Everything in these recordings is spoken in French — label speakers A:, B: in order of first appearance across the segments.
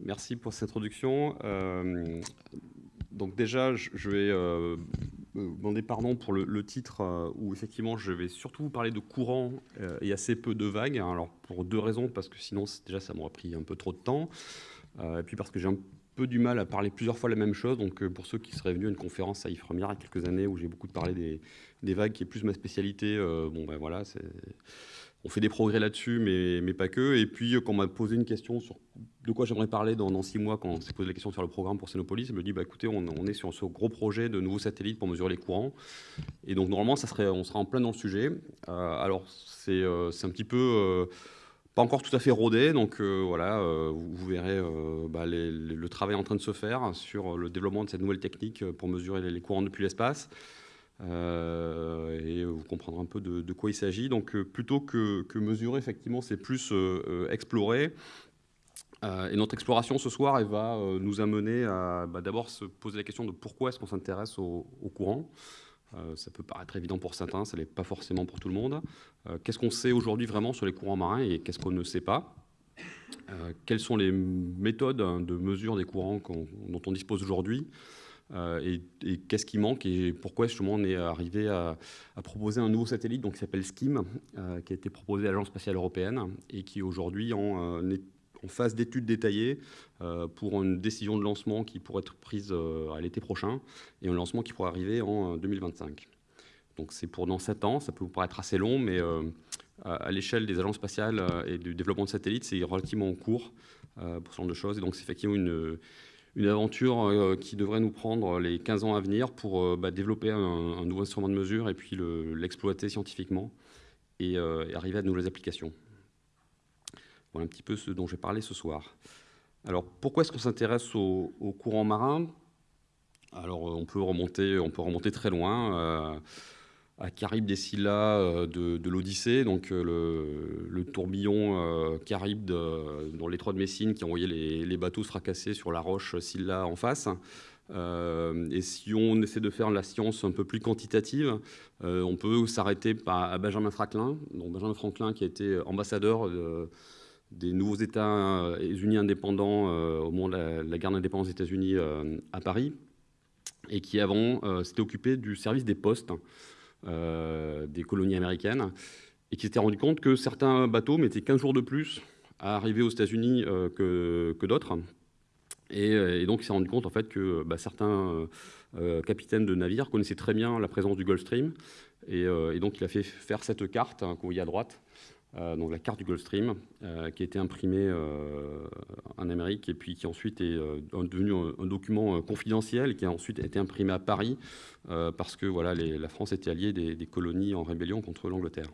A: Merci pour cette introduction. Euh, donc déjà, je vais euh, demander pardon pour le, titre euh, où effectivement je vais surtout vous parler de courant et assez peu de vagues. Alors pour deux raisons, parce que sinon déjà ça m'aurait pris un peu trop de temps, et puis parce que j'ai un peu du mal à parler plusieurs fois la même chose. Donc pour ceux qui seraient venus à une conférence à Ifremer il y a quelques années où j'ai beaucoup parlé des, des, vagues, qui est plus ma spécialité, bon ben voilà, c'est on fait des progrès là-dessus, mais, mais, pas que. Et puis, quand on m'a posé une question sur de quoi j'aimerais parler dans, six mois, quand on s'est posé la question sur le programme pour Sénopolis, je me dit, bah, écoutez, on, est sur ce gros projet de nouveaux satellites pour mesurer les courants. Et donc, normalement, ça serait, on sera en plein dans le sujet. Euh, alors, euh, c'est un petit peu... Euh, pas encore tout à fait rodé, donc voilà, vous, verrez bah, le travail en train de se faire sur le développement de cette nouvelle technique pour mesurer les courants depuis l'espace. Euh, et vous comprendrez un peu de, quoi il s'agit. Donc euh, plutôt que, mesurer, effectivement, c'est plus euh, explorer. et notre exploration ce soir, va nous amener à bah, d'abord se poser la question de pourquoi est-ce qu'on s'intéresse au, courant. ça peut paraître évident pour certains, ça n'est pas forcément pour tout le monde. qu'est-ce qu'on sait aujourd'hui vraiment sur les courants marins et qu'est-ce qu'on ne sait pas? Quelles sont les méthodes hein, de mesure des courants dont on dispose aujourd'hui? Euh, et, qu'est-ce qui manque et pourquoi justement on est arrivé à, proposer un nouveau satellite donc, qui s'appelle SKIM, euh, qui a été proposé à l'Agence spatiale européenne et qui aujourd'hui en, euh, en phase d'études détaillées pour une décision de lancement qui pourrait être prise à l'été prochain et un lancement qui pourrait arriver en 2025. Donc c'est pour dans 7 ans, ça peut vous paraître assez long, mais à l'échelle des agences spatiales et du développement de satellites, c'est relativement court pour ce genre de choses. Et donc c'est effectivement une, une aventure euh, qui devrait nous prendre les 15 ans à venir pour euh, bah, développer un, nouveau instrument de mesure et puis l'exploiter scientifiquement euh, et, arriver à de nouvelles applications. Voilà un petit peu ce dont j'ai parlé ce soir. Alors, pourquoi est-ce qu'on s'intéresse au, courant marin? Alors, on peut remonter, on peut remonter très loin à Caribe des Scylla euh, de, l'Odyssée, donc euh, le, tourbillon euh, Caribe dans l'étroit de Messine qui envoyait les, les, bateaux se fracasser sur la roche Scylla en face. et si on essaie de faire la science un peu plus quantitative, on peut s'arrêter à Benjamin Franklin, donc Benjamin Franklin qui a été ambassadeur des nouveaux États unis indépendants au moment de la, guerre d'indépendance des États-Unis à Paris, et qui avant s'était occupé du service des postes. Euh, des colonies américaines, et qui s'était rendu compte que certains bateaux mettaient 15 jours de plus à arriver aux États-Unis euh, que, d'autres. Et, donc, il s'est rendu compte en fait que bah, certains euh, capitaines de navires connaissaient très bien la présence du Gulf Stream. Et, donc, il a fait faire cette carte hein, qu'on voit à droite, euh, donc la carte du Gulf Stream, euh, qui a été imprimée euh, en Amérique et puis qui ensuite est devenu un, document confidentiel qui a ensuite été imprimé à Paris parce que voilà, la France était alliée des, colonies en rébellion contre l'Angleterre.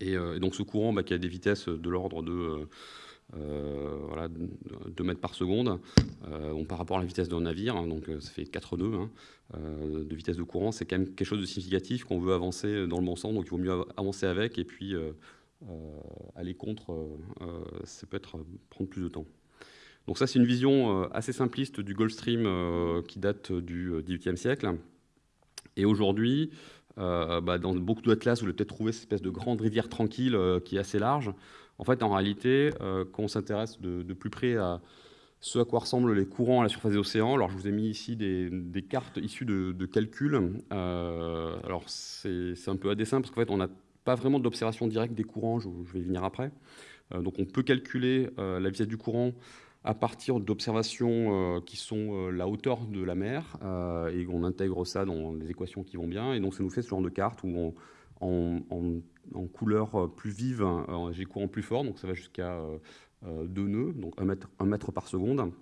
A: Et, donc ce courant bah, qui a des vitesses de l'ordre de voilà, 2 mètres par seconde. Euh, par rapport à la vitesse d'un navire, hein, donc euh, ça fait 4 nœuds hein, de vitesse de courant, c'est quand même quelque chose de significatif qu'on veut avancer dans le bon sens, donc il vaut mieux avancer avec et puis aller contre, ça peut être prendre plus de temps. Donc ça, c'est une vision assez simpliste du Gulf Stream qui date du XVIIIe siècle. Et aujourd'hui, bah, dans beaucoup d'atlas, vous allez peut-être trouver cette espèce de grande rivière tranquille qui est assez large. En fait, en réalité, euh, quand on s'intéresse de, plus près à ce à quoi ressemblent les courants à la surface des océans, alors je vous ai mis ici des, cartes issues de, calculs. Euh, alors c'est un peu à dessin parce qu'en fait, on n'a pas vraiment d'observation directe des courants, je, vais y venir après. Euh, donc on peut calculer la vitesse du courant à partir d'observations qui sont la hauteur de la mer, et on intègre ça dans les équations qui vont bien, et donc ça nous fait ce genre de carte où on, en, couleur euh, plus vive, hein, j'ai courant plus fort, donc ça va jusqu'à 2 euh, euh, nœuds, donc 1 mètre, par seconde.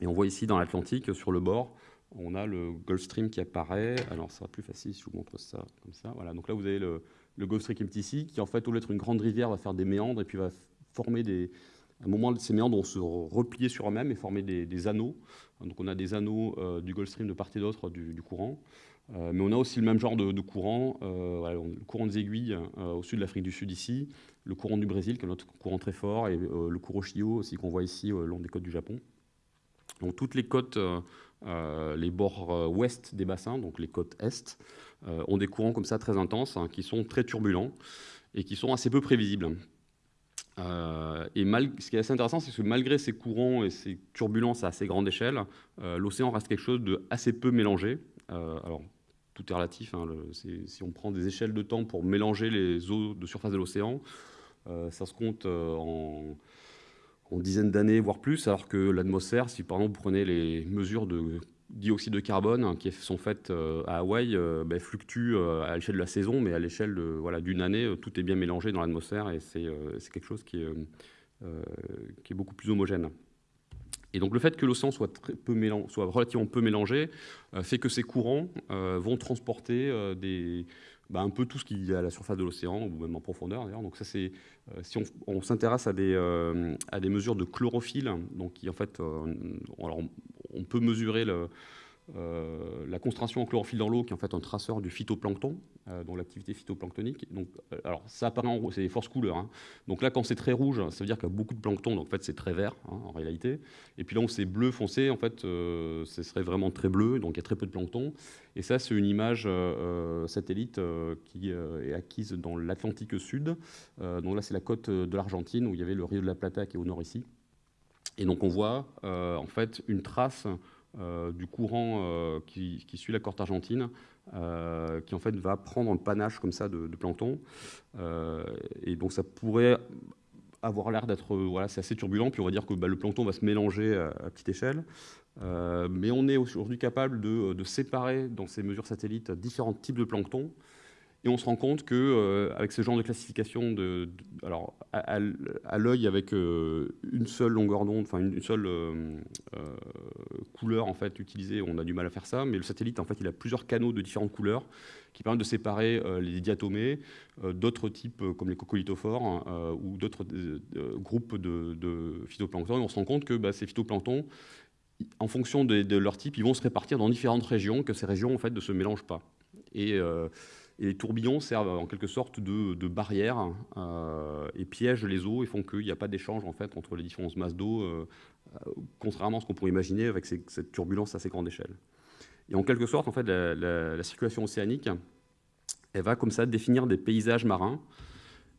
A: Et on voit ici dans l'Atlantique, sur le bord, on a le Gulf Stream qui apparaît. Alors, ça sera plus facile si je vous montre ça comme ça. Voilà, donc là, vous avez le, le Gulf Stream MTC, qui en fait, au lieu d'être une grande rivière, va faire des méandres et puis va former des... À un moment, ces méandres vont se replier sur eux-mêmes et former des, anneaux. Donc, on a des anneaux du Gulf Stream de part et d'autre du, courant. Mais on a aussi le même genre de, courant, le courant des aiguilles au sud de l'Afrique du Sud ici, le courant du Brésil, qui est notre courant très fort, et le Kuroshio aussi qu'on voit ici le long des côtes du Japon. Donc toutes les côtes, les bords ouest des bassins, donc les côtes est, ont des courants comme ça très intenses, hein, qui sont très turbulents et qui sont assez peu prévisibles. Euh, et ce qui est assez intéressant, c'est que malgré ces courants et ces turbulences à assez grande échelle, euh, l'océan reste quelque chose de assez peu mélangé. Euh, alors, tout est relatif. Hein, si on prend des échelles de temps pour mélanger les eaux de surface de l'océan, ça se compte en, en dizaines d'années, voire plus, alors que l'atmosphère, si par exemple vous prenez les mesures de dioxyde de carbone hein, qui sont faites euh, à Hawaï euh, ben, fluctuent euh, à l'échelle de la saison, mais à l'échelle d'une voilà, année, tout est bien mélangé dans l'atmosphère et c'est quelque chose qui est beaucoup plus homogène. Et donc le fait que l'océan soit, relativement peu mélangé fait que ces courants vont transporter des, bah, un peu tout ce qu'il y a à la surface de l'océan, ou même en profondeur. Donc ça c'est, si on, s'intéresse à, des mesures de chlorophylle, donc qui en fait, alors on peut mesurer euh, la concentration en chlorophylle dans l'eau, qui est en fait un traceur du phytoplancton, euh, donc l'activité phytoplanctonique. Donc, euh, alors, ça apparaît en rouge, c'est des forces couleurs. Hein. Donc là, quand c'est très rouge, ça veut dire qu'il y a beaucoup de plancton, donc en fait, c'est très vert hein, en réalité. Et puis là, où c'est bleu foncé, en fait, ce serait vraiment très bleu, donc il y a très peu de plancton. Et ça, c'est une image satellite qui est acquise dans l'Atlantique Sud. donc là, c'est la côte de l'Argentine, où il y avait le Rio de la Plata qui est au nord ici. Et donc on voit en fait une trace euh, du courant euh, qui, suit la côte argentine, qui en fait va prendre un panache comme ça de, plancton. et donc ça pourrait avoir l'air d'être voilà, assez turbulent, puis on va dire que bah, le plancton va se mélanger à, petite échelle. mais on est aujourd'hui capable de, séparer dans ces mesures satellites différents types de plancton et on se rend compte que euh, avec ce genre de classification, de, alors à, l'œil avec euh, une seule longueur d'onde, enfin une, seule euh, couleur en fait utilisée, on a du mal à faire ça. Mais le satellite, en fait, il a plusieurs canaux de différentes couleurs qui permettent de séparer les diatomées d'autres types comme les coccolithophores ou d'autres groupes de, phytoplancton. Et on se rend compte que bah, ces phytoplanctons en fonction de, leur type, ils vont se répartir dans différentes régions, que ces régions en fait ne se mélangent pas. Et et les tourbillons servent en quelque sorte de, barrière euh, et piègent les eaux et font qu'il n'y a pas d'échange en fait, entre les différentes masses d'eau, euh, contrairement à ce qu'on pourrait imaginer avec cette turbulence à assez grande échelle. Et en quelque sorte, en fait, la, circulation océanique, elle va comme ça définir des paysages marins.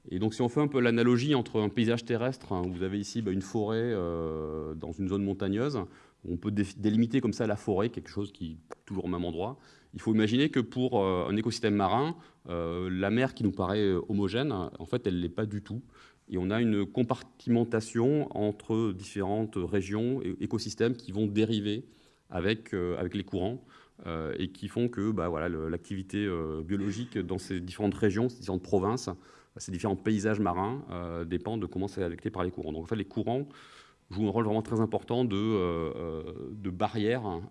A: Et donc, si on fait un peu l'analogie entre un paysage terrestre, hein, vous avez ici bah, une forêt euh, dans une zone montagneuse, on peut délimiter comme ça la forêt, quelque chose qui est toujours au même endroit, il faut imaginer que pour euh, un écosystème marin, euh, la mer qui nous paraît euh, homogène, en fait, elle ne l'est pas du tout. Et on a une compartimentation entre différentes régions et écosystèmes qui vont dériver avec, les courants et qui font que bah, voilà, l'activité biologique dans ces différentes régions, ces différentes provinces, ces différents paysages marins dépendent de comment c'est affecté par les courants. Donc en fait, les courants jouent un rôle vraiment très important de barrière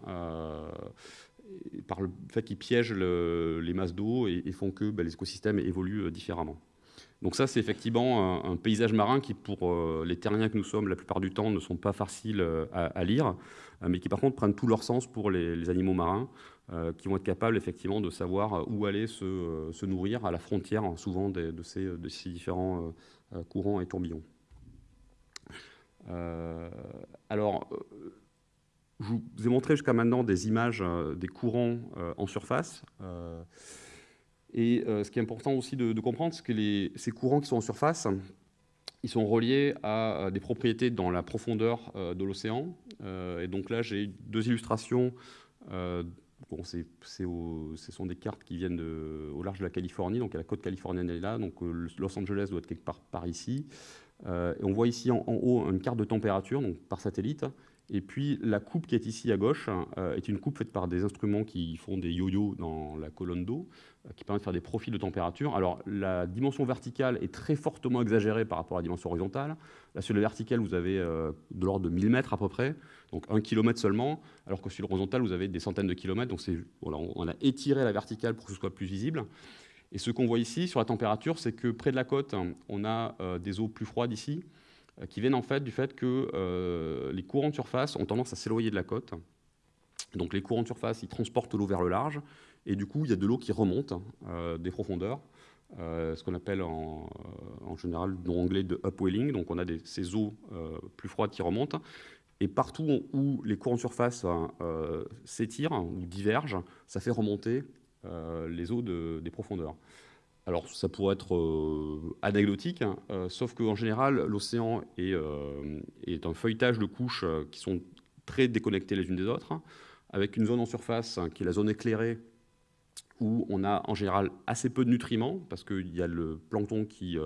A: par le fait qu'ils piègent les masses d'eau et, font que ben, les écosystèmes évoluent euh, différemment. Donc ça, c'est effectivement un, paysage marin qui, pour euh, les terriens que nous sommes, la plupart du temps, ne sont pas faciles euh, à, lire, mais qui, par contre, prennent tout leur sens pour les, animaux marins, qui vont être capables, effectivement, de savoir où aller se, nourrir à la frontière, hein, souvent, de, ces, de ces, différents courants et tourbillons. alors, je vous ai montré jusqu'à maintenant des images euh, des courants euh, en surface. Euh, et ce qui est important aussi de, comprendre, c'est que ces courants qui sont en surface, ils sont reliés à des propriétés dans la profondeur de l'océan. et donc là, j'ai deux illustrations. Bon, ce sont des cartes qui viennent au large de la Californie, donc la côte californienne est là, donc Los Angeles doit être quelque part par ici. et on voit ici en, en, haut une carte de température, donc par satellite, et puis la coupe qui est ici à gauche euh, est une coupe faite par des instruments qui font des yo-yo dans la colonne d'eau, euh, qui permettent de faire des profils de température. Alors la dimension verticale est très fortement exagérée par rapport à la dimension horizontale. Là sur le vertical vous avez euh, de l'ordre de 1000 mètres à peu près, donc un kilomètre seulement, alors que sur l'horizontal vous avez des centaines de kilomètres. Donc on a étiré la verticale pour que ce soit plus visible. Et ce qu'on voit ici sur la température, c'est que près de la côte, on a des eaux plus froides ici, qui viennent en fait du fait que euh, les courants de surface ont tendance à s'éloigner de la côte. Donc les courants de surface, ils transportent l'eau vers le large, et du coup, il y a de l'eau qui remonte des profondeurs, ce qu'on appelle en, général, dans l'anglais, de upwelling. Donc on a ces eaux plus froides qui remontent, et partout où les courants de surface s'étirent ou divergent, ça fait remonter les eaux des profondeurs. Alors ça pourrait être euh, anecdotique, hein, euh, sauf qu'en général, l'océan euh, est, un feuilletage de couches qui sont très déconnectées les unes des autres, avec une zone en surface hein, qui est la zone éclairée, où on a en général assez peu de nutriments, parce qu'il y a le plancton qui,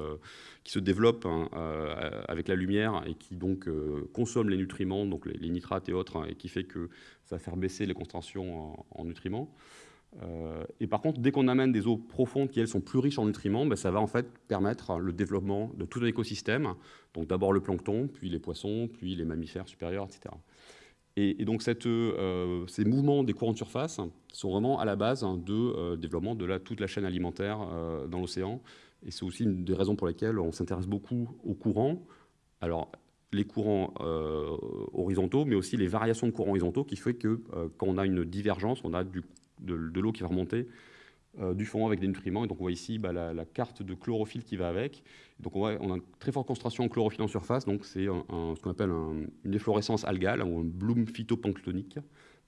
A: se développe hein, avec la lumière et qui donc consomme les nutriments, donc les, nitrates et autres, et qui fait que ça va faire baisser les concentrations en nutriments. Euh, et par contre, dès qu'on amène des eaux profondes qui, elles, sont plus riches en nutriments, ben, ça va en fait permettre le développement de tout un écosystème. Donc d'abord le plancton, puis les poissons, puis les mammifères supérieurs, etc. Et, donc euh, ces mouvements des courants de surface sont vraiment à la base hein, de euh, développement de toute la chaîne alimentaire dans l'océan. Et c'est aussi une des raisons pour lesquelles on s'intéresse beaucoup aux courants. Alors, les courants horizontaux, mais aussi les variations de courants horizontaux, qui fait que quand on a une divergence, on a du de, l'eau qui va remonter euh, du fond avec des nutriments. Et donc on voit ici bah, la, carte de chlorophylle qui va avec. Donc on, a une très forte concentration en chlorophylle en surface, donc c'est ce qu'on appelle une efflorescence algale ou un bloom phytoplanctonique.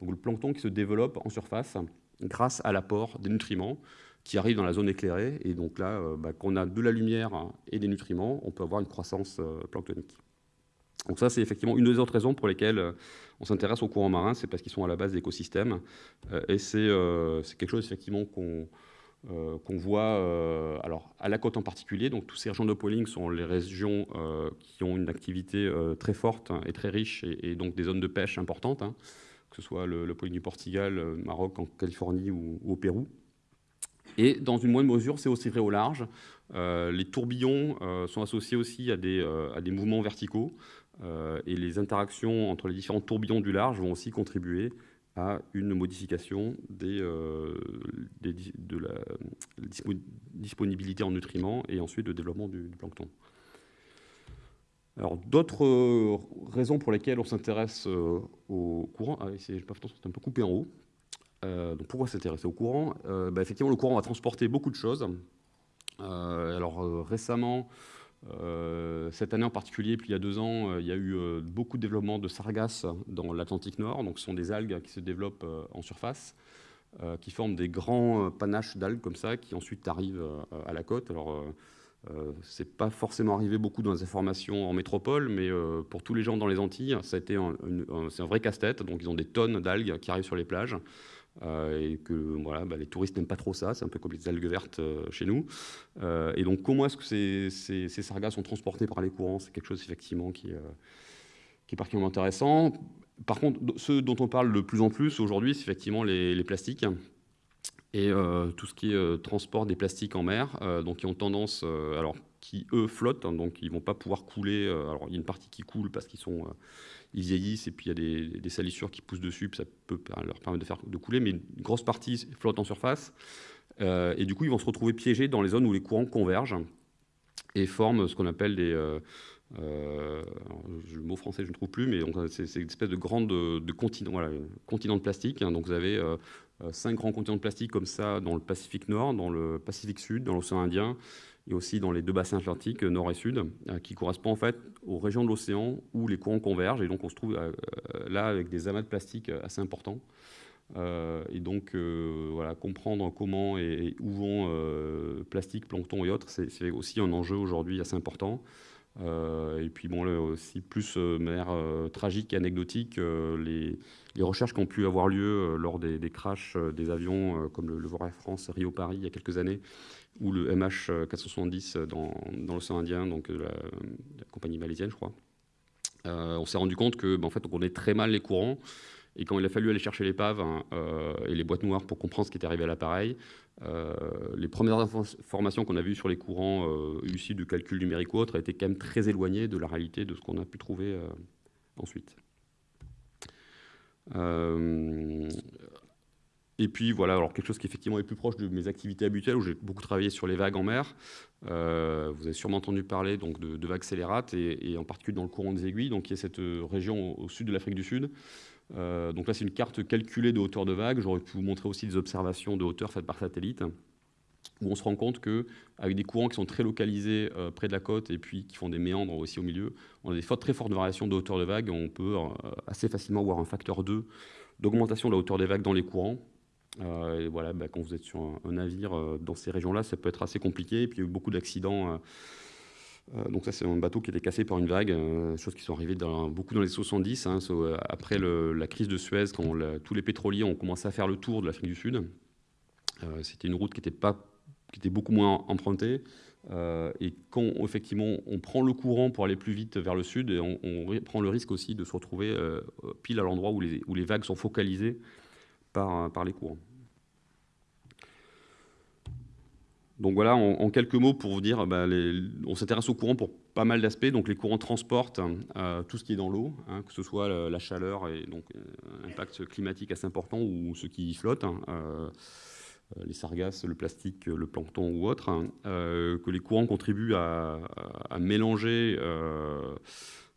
A: Donc le plancton qui se développe en surface grâce à l'apport des nutriments qui arrivent dans la zone éclairée. Et donc là, euh, bah, quand on a de la lumière et des nutriments, on peut avoir une croissance euh, planctonique. Donc ça, c'est effectivement une des autres raisons pour lesquelles euh, on s'intéresse aux courants marins, c'est parce qu'ils sont à la base d'écosystèmes. Euh, et euh, c'est quelque chose effectivement qu'on voit alors, à la côte en particulier. Donc tous ces régions de polling sont les régions qui ont une activité très forte et très riche, et, donc des zones de pêche importantes, hein, que ce soit le, le du Portugal, Maroc, en Californie ou, au Pérou. Et dans une moindre mesure, c'est aussi vrai au large. les tourbillons sont associés aussi à des mouvements verticaux. Euh, et les interactions entre les différents tourbillons du large vont aussi contribuer à une modification euh, de la disponibilité en nutriments et ensuite le développement du, plancton. Alors, d'autres euh, raisons pour lesquelles on s'intéresse au courant, ah, c'est un peu coupé en haut. donc, pourquoi s'intéresser au courant? Bah, Effectivement, le courant va transporter beaucoup de choses. alors, récemment, cette année en particulier, puis il y a deux ans, euh, il y a eu euh, beaucoup de développement de sargasses dans l'Atlantique Nord. Donc, ce sont des algues qui se développent en surface, qui forment des grands panaches d'algues comme ça, qui ensuite arrivent à la côte. Alors, c'est pas forcément arrivé beaucoup dans les informations en métropole, mais pour tous les gens dans les Antilles, c'est un vrai casse-tête. Donc, ils ont des tonnes d'algues qui arrivent sur les plages. Euh, et que voilà, bah, les touristes n'aiment pas trop ça, c'est un peu comme les algues vertes euh, chez nous. Euh, et donc comment est-ce que ces, ces, sargasses sont transportés par les courants? C'est quelque chose effectivement qui, qui, est particulièrement intéressant. Par contre, ce dont on parle de plus en plus aujourd'hui, c'est effectivement les, les, plastiques et tout ce qui est transport des plastiques en mer, donc qui ont tendance, alors qui eux flottent, hein, donc ils vont pas pouvoir couler. alors il y a une partie qui coule parce qu'ils sont ils vieillissent et puis il y a des, salissures qui poussent dessus, ça peut leur permettre de, faire, de couler, mais une grosse partie flotte en surface. Euh, et du coup, ils vont se retrouver piégés dans les zones où les courants convergent et forment ce qu'on appelle des... Euh, euh, le mot français, je ne trouve plus, mais c'est une espèce de grande de, continent, continent de plastique. Hein. donc vous avez cinq grands continents de plastique comme ça dans le Pacifique Nord, dans le Pacifique Sud, dans l'océan Indien et aussi dans les deux bassins atlantiques, nord et sud, euh, qui correspondent en fait aux régions de l'océan où les courants convergent. Et donc on se trouve euh, là avec des amas de plastique assez importants. Euh, et donc, voilà, comprendre comment et, où vont plastique, plancton et autres, c'est aussi un enjeu aujourd'hui assez important. et puis, bon, aussi plus de manière tragique et anecdotique, les, recherches qui ont pu avoir lieu lors des, crashs des avions, comme le, le Air France Rio-Paris il y a quelques années, ou le MH470 dans, dans l'océan Indien, donc la, la, compagnie malaisienne, je crois. Euh, on s'est rendu compte que, ben, en fait, on connaît très mal les courants. Et quand il a fallu aller chercher l'épave hein, euh, et les boîtes noires pour comprendre ce qui était arrivé à l'appareil, euh, les premières informations qu'on a vues sur les courants issus de calculs numériques ou autres étaient quand même très éloignées de la réalité de ce qu'on a pu trouver ensuite. Et puis voilà, alors quelque chose qui effectivement est plus proche de mes activités habituelles, où j'ai beaucoup travaillé sur les vagues en mer. Euh, vous avez sûrement entendu parler donc, de, vagues scélérates, et, en particulier dans le courant des aiguilles, donc qui est cette euh, région au, sud de l'Afrique du Sud, donc là, c'est une carte calculée de hauteur de vague. J'aurais pu vous montrer aussi des observations de hauteur faites par satellite où on se rend compte qu'avec des courants qui sont très localisés euh, près de la côte et puis qui font des méandres aussi au milieu, on a des très fortes variations de hauteur de vague. On peut euh, assez facilement voir un facteur 2 d'augmentation de la hauteur des vagues dans les courants. Euh, voilà, bah, quand vous êtes sur un, navire dans ces régions-là, ça peut être assez compliqué. Et puis il y a eu beaucoup d'accidents. donc ça, c'est un bateau qui était cassé par une vague, chose qui sont arrivées dans, beaucoup dans les 70, hein, après la crise de Suez, quand tous les pétroliers ont commencé à faire le tour de l'Afrique du Sud. C'était une route qui n'était pas qui était beaucoup moins emprunté. Euh, et quand effectivement on prend le courant pour aller plus vite vers le sud, et on, prend le risque aussi de se retrouver euh, pile à l'endroit où les, vagues sont focalisées par, par les courants. Donc voilà, en, quelques mots pour vous dire, bah, on s'intéresse au courant pour pas mal d'aspects. Donc les courants transportent euh, tout ce qui est dans l'eau, hein, que ce soit la, chaleur et donc un impact climatique assez important ou ce qui flotte. Hein, euh, les sargasses, le plastique, le plancton ou autre, hein, euh, que les courants contribuent à, mélanger.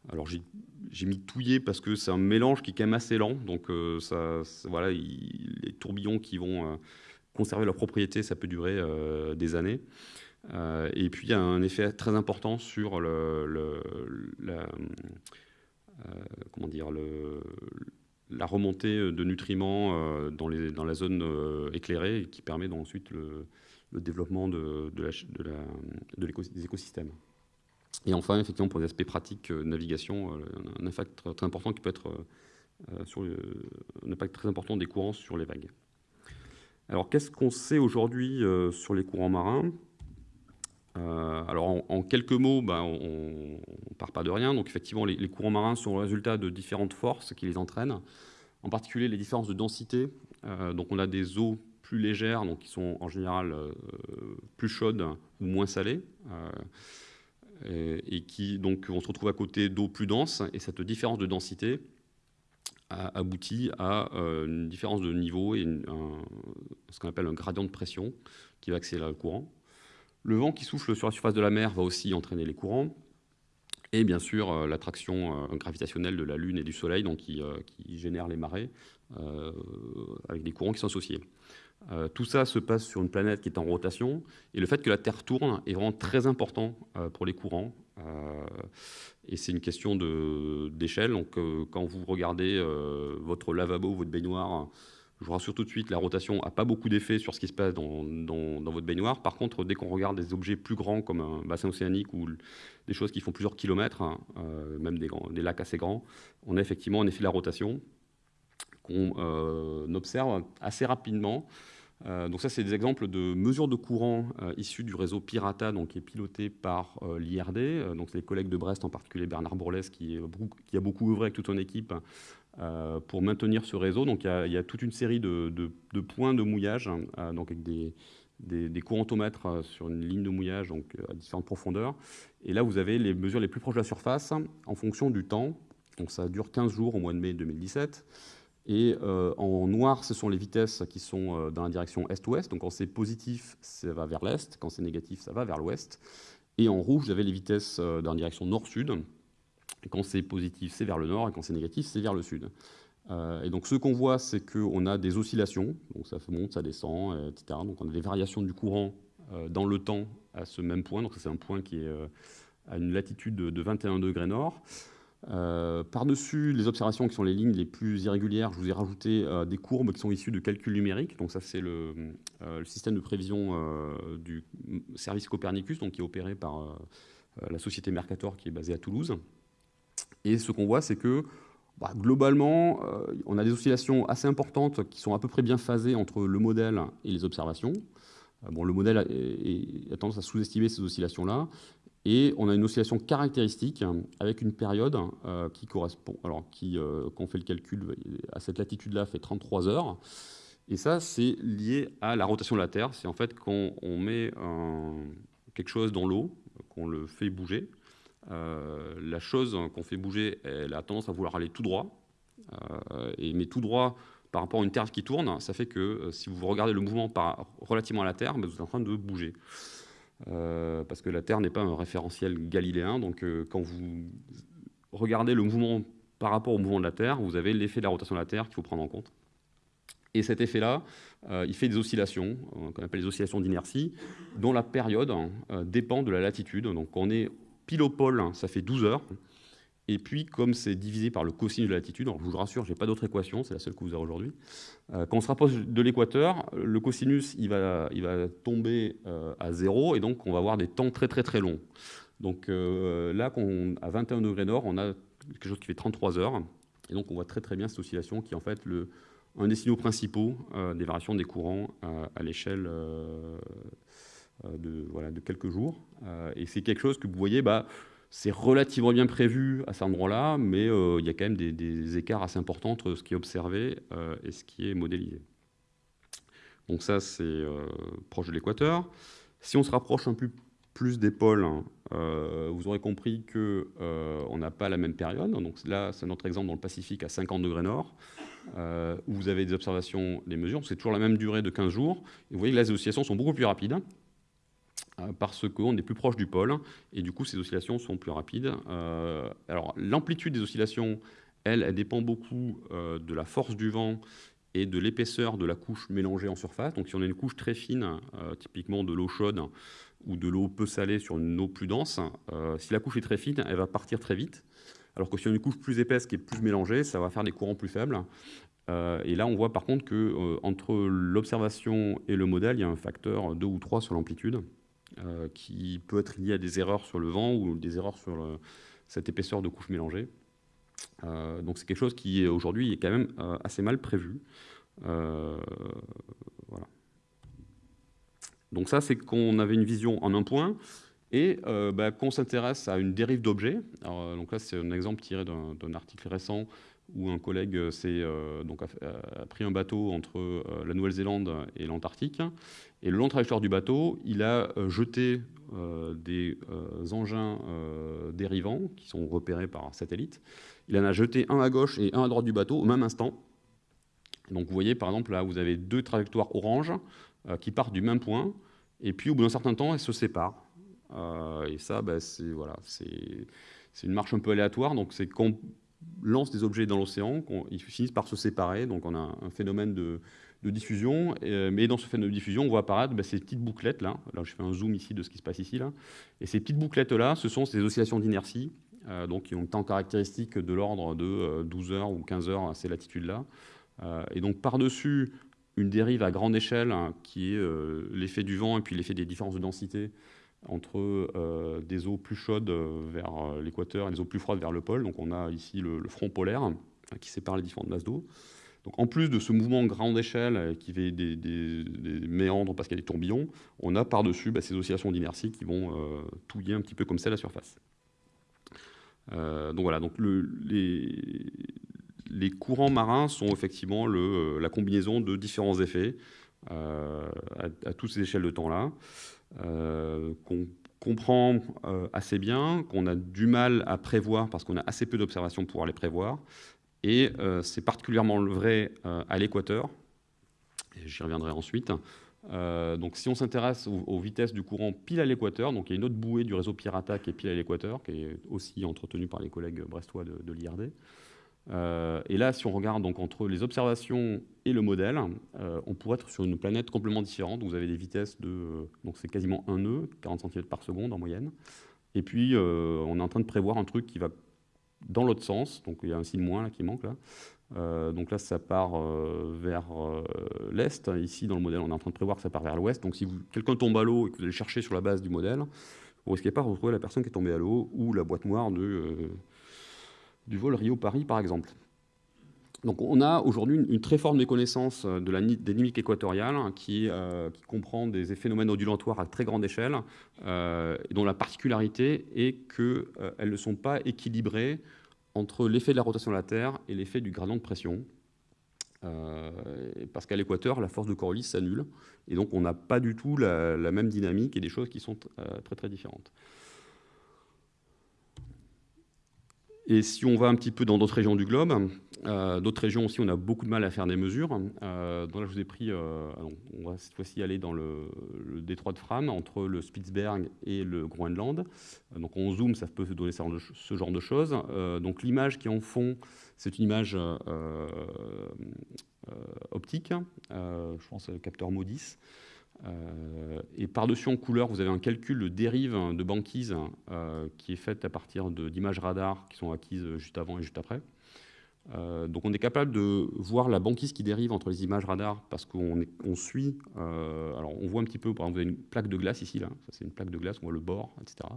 A: Euh, alors j'ai mis touillé parce que c'est un mélange qui est quand même assez lent, donc ça, voilà, les tourbillons qui vont conserver leur propriété, ça peut durer des années. et puis il y a un effet très important sur le, comment dire, la remontée de nutriments euh, dans, la zone euh, éclairée qui permet ensuite le, développement de, de, des écosystèmes. Et enfin, effectivement, pour les aspects pratiques euh, navigation, un impact très, important qui peut être sur un impact très important des courants sur les vagues. Alors, qu'est-ce qu'on sait aujourd'hui sur les courants marins? Alors en, quelques mots, ben, on ne part pas de rien. Donc effectivement, les, courants marins sont le résultat de différentes forces qui les entraînent en particulier les différences de densité. Euh, donc on a des eaux plus légères, donc qui sont en général euh, plus chaudes ou moins salées, euh, et, qui donc on se retrouve à côté d'eau plus denses, et cette différence de densité aboutit à une différence de niveau et ce qu'on appelle un gradient de pression qui va accélérer le courant. Le vent qui souffle sur la surface de la mer va aussi entraîner les courants, et bien sûr euh, l'attraction euh, gravitationnelle de la Lune et du Soleil, qui, euh, génère les marées, avec des courants qui sont associés. Tout ça se passe sur une planète qui est en rotation, et le fait que la Terre tourne est vraiment très important pour les courants. et c'est une question d'échelle. Donc, quand vous regardez votre lavabo, votre baignoire, je vous rassure tout de suite, la rotation n'a pas beaucoup d'effet sur ce qui se passe dans, votre baignoire. Par contre, dès qu'on regarde des objets plus grands comme un bassin océanique ou des choses qui font plusieurs kilomètres, hein, euh, même des, lacs assez grands, on a effectivement un effet de la rotation qu'on euh, observe assez rapidement. Euh, donc ça, c'est des exemples de mesures de courant issues du réseau Pirata, donc, qui est piloté par l'IRD. donc les collègues de Brest, en particulier Bernard Bourles, qui, a beaucoup œuvré avec toute son équipe euh, pour maintenir ce réseau. Donc il y, a, toute une série de, points de mouillage, donc avec des, des, courantomètres euh, sur une ligne de mouillage donc, à différentes profondeurs. Et là, vous avez les mesures les plus proches de la surface en fonction du temps. Donc ça dure 15 jours au mois de mai 2017. Et euh, en noir, ce sont les vitesses qui sont dans la direction est-ouest. Donc quand c'est positif, ça va vers l'est. Quand c'est négatif, ça va vers l'ouest. Et en rouge, avez les vitesses dans la direction nord-sud. Quand c'est positif, c'est vers le nord, et quand c'est négatif, c'est vers le sud. Euh, et donc ce qu'on voit, c'est qu'on a des oscillations, donc ça monte, ça descend, euh, etc. Donc on a des variations du courant euh, dans le temps à ce même point. Donc c'est un point qui est à une latitude de, 21 degrés nord. Par-dessus les observations qui sont les lignes les plus irrégulières, je vous ai rajouté des courbes qui sont issues de calculs numériques. Donc ça c'est le, le, système de prévision du service Copernicus, donc qui est opéré par la société Mercator qui est basée à Toulouse. Et ce qu'on voit, c'est que bah, globalement, euh, on a des oscillations assez importantes qui sont à peu près bien phasées entre le modèle et les observations. Euh, bon, le modèle a, tendance à sous-estimer ces oscillations-là. Et on a une oscillation caractéristique avec une période euh, qui correspond, alors qui, quand on fait le calcul à cette latitude-là, fait 33 heures. Et ça, c'est lié à la rotation de la Terre. C'est en fait quand on met quelque chose dans l'eau, qu'on le fait bouger, euh, la chose qu'on fait bouger, elle a tendance à vouloir aller tout droit. Euh, et, mais tout droit par rapport à une Terre qui tourne, ça fait que euh, si vous regardez le mouvement par, relativement à la Terre, ben, vous êtes en train de bouger. Parce que la Terre n'est pas un référentiel galiléen, donc quand vous regardez le mouvement par rapport au mouvement de la Terre, vous avez l'effet de la rotation de la Terre qu'il faut prendre en compte. Et cet effet-là, euh, il fait des oscillations, euh, qu'on appelle les oscillations d'inertie, dont la période euh, dépend de la latitude. Donc on est pile au pôle, ça fait 12 heures. Et puis, comme c'est divisé par le cosinus de la latitude, je vous rassure, je n'ai pas d'autre équation, c'est la seule que vous avez aujourd'hui. quand on se rapproche de l'équateur, le cosinus il va, il va tomber à zéro, et donc on va avoir des temps très très très longs. Donc là, à 21 degrés nord, on a quelque chose qui fait 33 heures, et donc on voit très très bien cette oscillation qui est en fait le, un des signaux principaux euh, des variations des courants euh, à l'échelle euh, de, voilà, de, quelques jours. et c'est quelque chose que vous voyez, bah, c'est relativement bien prévu à cet endroit-là, mais il y a quand même des, écarts assez importants entre ce qui est observé et ce qui est modélisé. Donc ça, c'est proche de l'équateur. Si on se rapproche un peu plus des pôles, hein, vous aurez compris qu'on n'a pas la même période. Donc là, c'est notre exemple dans le Pacifique à 50 degrés nord. Euh, où vous avez des observations, des mesures, c'est toujours la même durée de 15 jours. Vous voyez que les oscillations sont beaucoup plus rapides euh, parce qu'on est plus proche du pôle, et du coup ces oscillations sont plus rapides. Euh, alors l'amplitude des oscillations, elle, elle dépend beaucoup de la force du vent et de l'épaisseur de la couche mélangée en surface. Donc si on a une couche très fine, typiquement de l'eau chaude ou de l'eau peu salée sur une eau plus dense, si la couche est très fine, elle va partir très vite alors que si on a une couche plus épaisse qui est plus mélangée, ça va faire des courants plus faibles. Euh, et là, on voit par contre que euh, entre l'observation et le modèle, il y a un facteur 2 ou 3 sur l'amplitude, euh, qui peut être lié à des erreurs sur le vent ou des erreurs sur cette épaisseur de couche mélangée. donc c'est quelque chose qui aujourd'hui est quand même assez mal prévu. voilà. Donc ça, c'est qu'on avait une vision en un point et euh, bah, qu'on s'intéresse à une dérive d'objets. Euh, donc là, c'est un exemple tiré d'un article récent où un collègue euh, donc a, pris un bateau entre la Nouvelle-Zélande et l'Antarctique. Et le long trajectoire du bateau, il a jeté des engins dérivants qui sont repérés par satellite. Il en a jeté un à gauche et un à droite du bateau au même instant. Donc vous voyez, par exemple, là, vous avez deux trajectoires orange qui partent du même point. Et puis, au bout d'un certain temps, elles se séparent. Euh, et ça, bah, c'est voilà, une marche un peu aléatoire. Donc, c'est qu'on lance des objets dans l'océan, ils finissent par se séparer. Donc, on a un phénomène de, diffusion. mais dans ce phénomène de diffusion, on voit apparaître bah, ces petites bouclettes là. Là, je fais un zoom ici de ce qui se passe ici là. Et ces petites bouclettes là, ce sont ces oscillations d'inertie. Euh, donc, qui ont un temps caractéristique de l'ordre de 12 euh, heures ou 15 heures à ces latitudes-là. et donc, par-dessus une dérive à grande échelle, hein, qui est l'effet du vent et puis l'effet des différences de densité, entre euh, des eaux plus chaudes euh, vers euh, l'équateur et des eaux plus froides vers le pôle. Donc on a ici le, front polaire qui sépare les différentes masses d'eau. Donc en plus de ce mouvement grande échelle qui fait des, méandres parce qu'il y a des tourbillons, on a par-dessus bah, ces oscillations d'inertie qui vont touiller un petit peu comme ça la surface. donc voilà, donc les, courants marins sont effectivement la combinaison de différents effets à, toutes ces échelles de temps-là. Euh, qu'on comprend euh, assez bien, qu'on a du mal à prévoir parce qu'on a assez peu d'observations pour pouvoir les prévoir. Et euh, c'est particulièrement vrai à l'équateur, j'y reviendrai ensuite. donc si on s'intéresse aux, vitesses du courant pile à l'équateur, donc il y a une autre bouée du réseau Pirata qui est pile à l'équateur, qui est aussi entretenue par les collègues brestois de, de l'IRD. Euh, et là, si on regarde donc entre les observations et le modèle, euh, on pourrait être sur une planète complètement différente. Vous avez des vitesses de, donc c'est quasiment un nœud, 40 cm par seconde en moyenne. Et puis, euh, on est en train de prévoir un truc qui va dans l'autre sens. Donc, il y a un signe moins qui manque là. donc là, ça part vers l'est. Ici, dans le modèle, on est en train de prévoir que ça part vers l'ouest. Donc, si quelqu'un tombe à l'eau et que vous allez chercher sur la base du modèle, vous risquez pas de retrouver la personne qui est tombée à l'eau ou la boîte noire de du vol Rio-Paris, par exemple. Donc on a aujourd'hui une, très forte méconnaissance de la dynamique équatoriale hein, euh, qui, comprend des phénomènes ondulatoires à très grande échelle, euh, dont la particularité est qu'elles euh, ne sont pas équilibrées entre l'effet de la rotation de la Terre et l'effet du gradient de pression. parce qu'à l'équateur, la force de Coriolis s'annule, et donc on n'a pas du tout la, même dynamique et des choses qui sont très très différentes. Et si on va un petit peu dans d'autres régions du globe, euh, d'autres régions aussi, on a beaucoup de mal à faire des mesures. Euh, donc là, je vous ai pris, euh, on va cette fois-ci aller dans le, détroit de Fram, entre le Spitzberg et le Groenland. donc on zoom, ça peut donner ce genre de choses. donc l'image qui est en fond, c'est une image optique, je pense capteur MODIS. Euh, et par-dessus en couleur, vous avez un calcul de dérive de banquise euh, qui est fait à partir d'images radar qui sont acquises juste avant et juste après. Euh, donc on est capable de voir la banquise qui dérive entre les images radar parce qu'on on suit, alors on voit un petit peu, par exemple vous avez une plaque de glace ici, là, ça c'est une plaque de glace, on voit le bord, etc.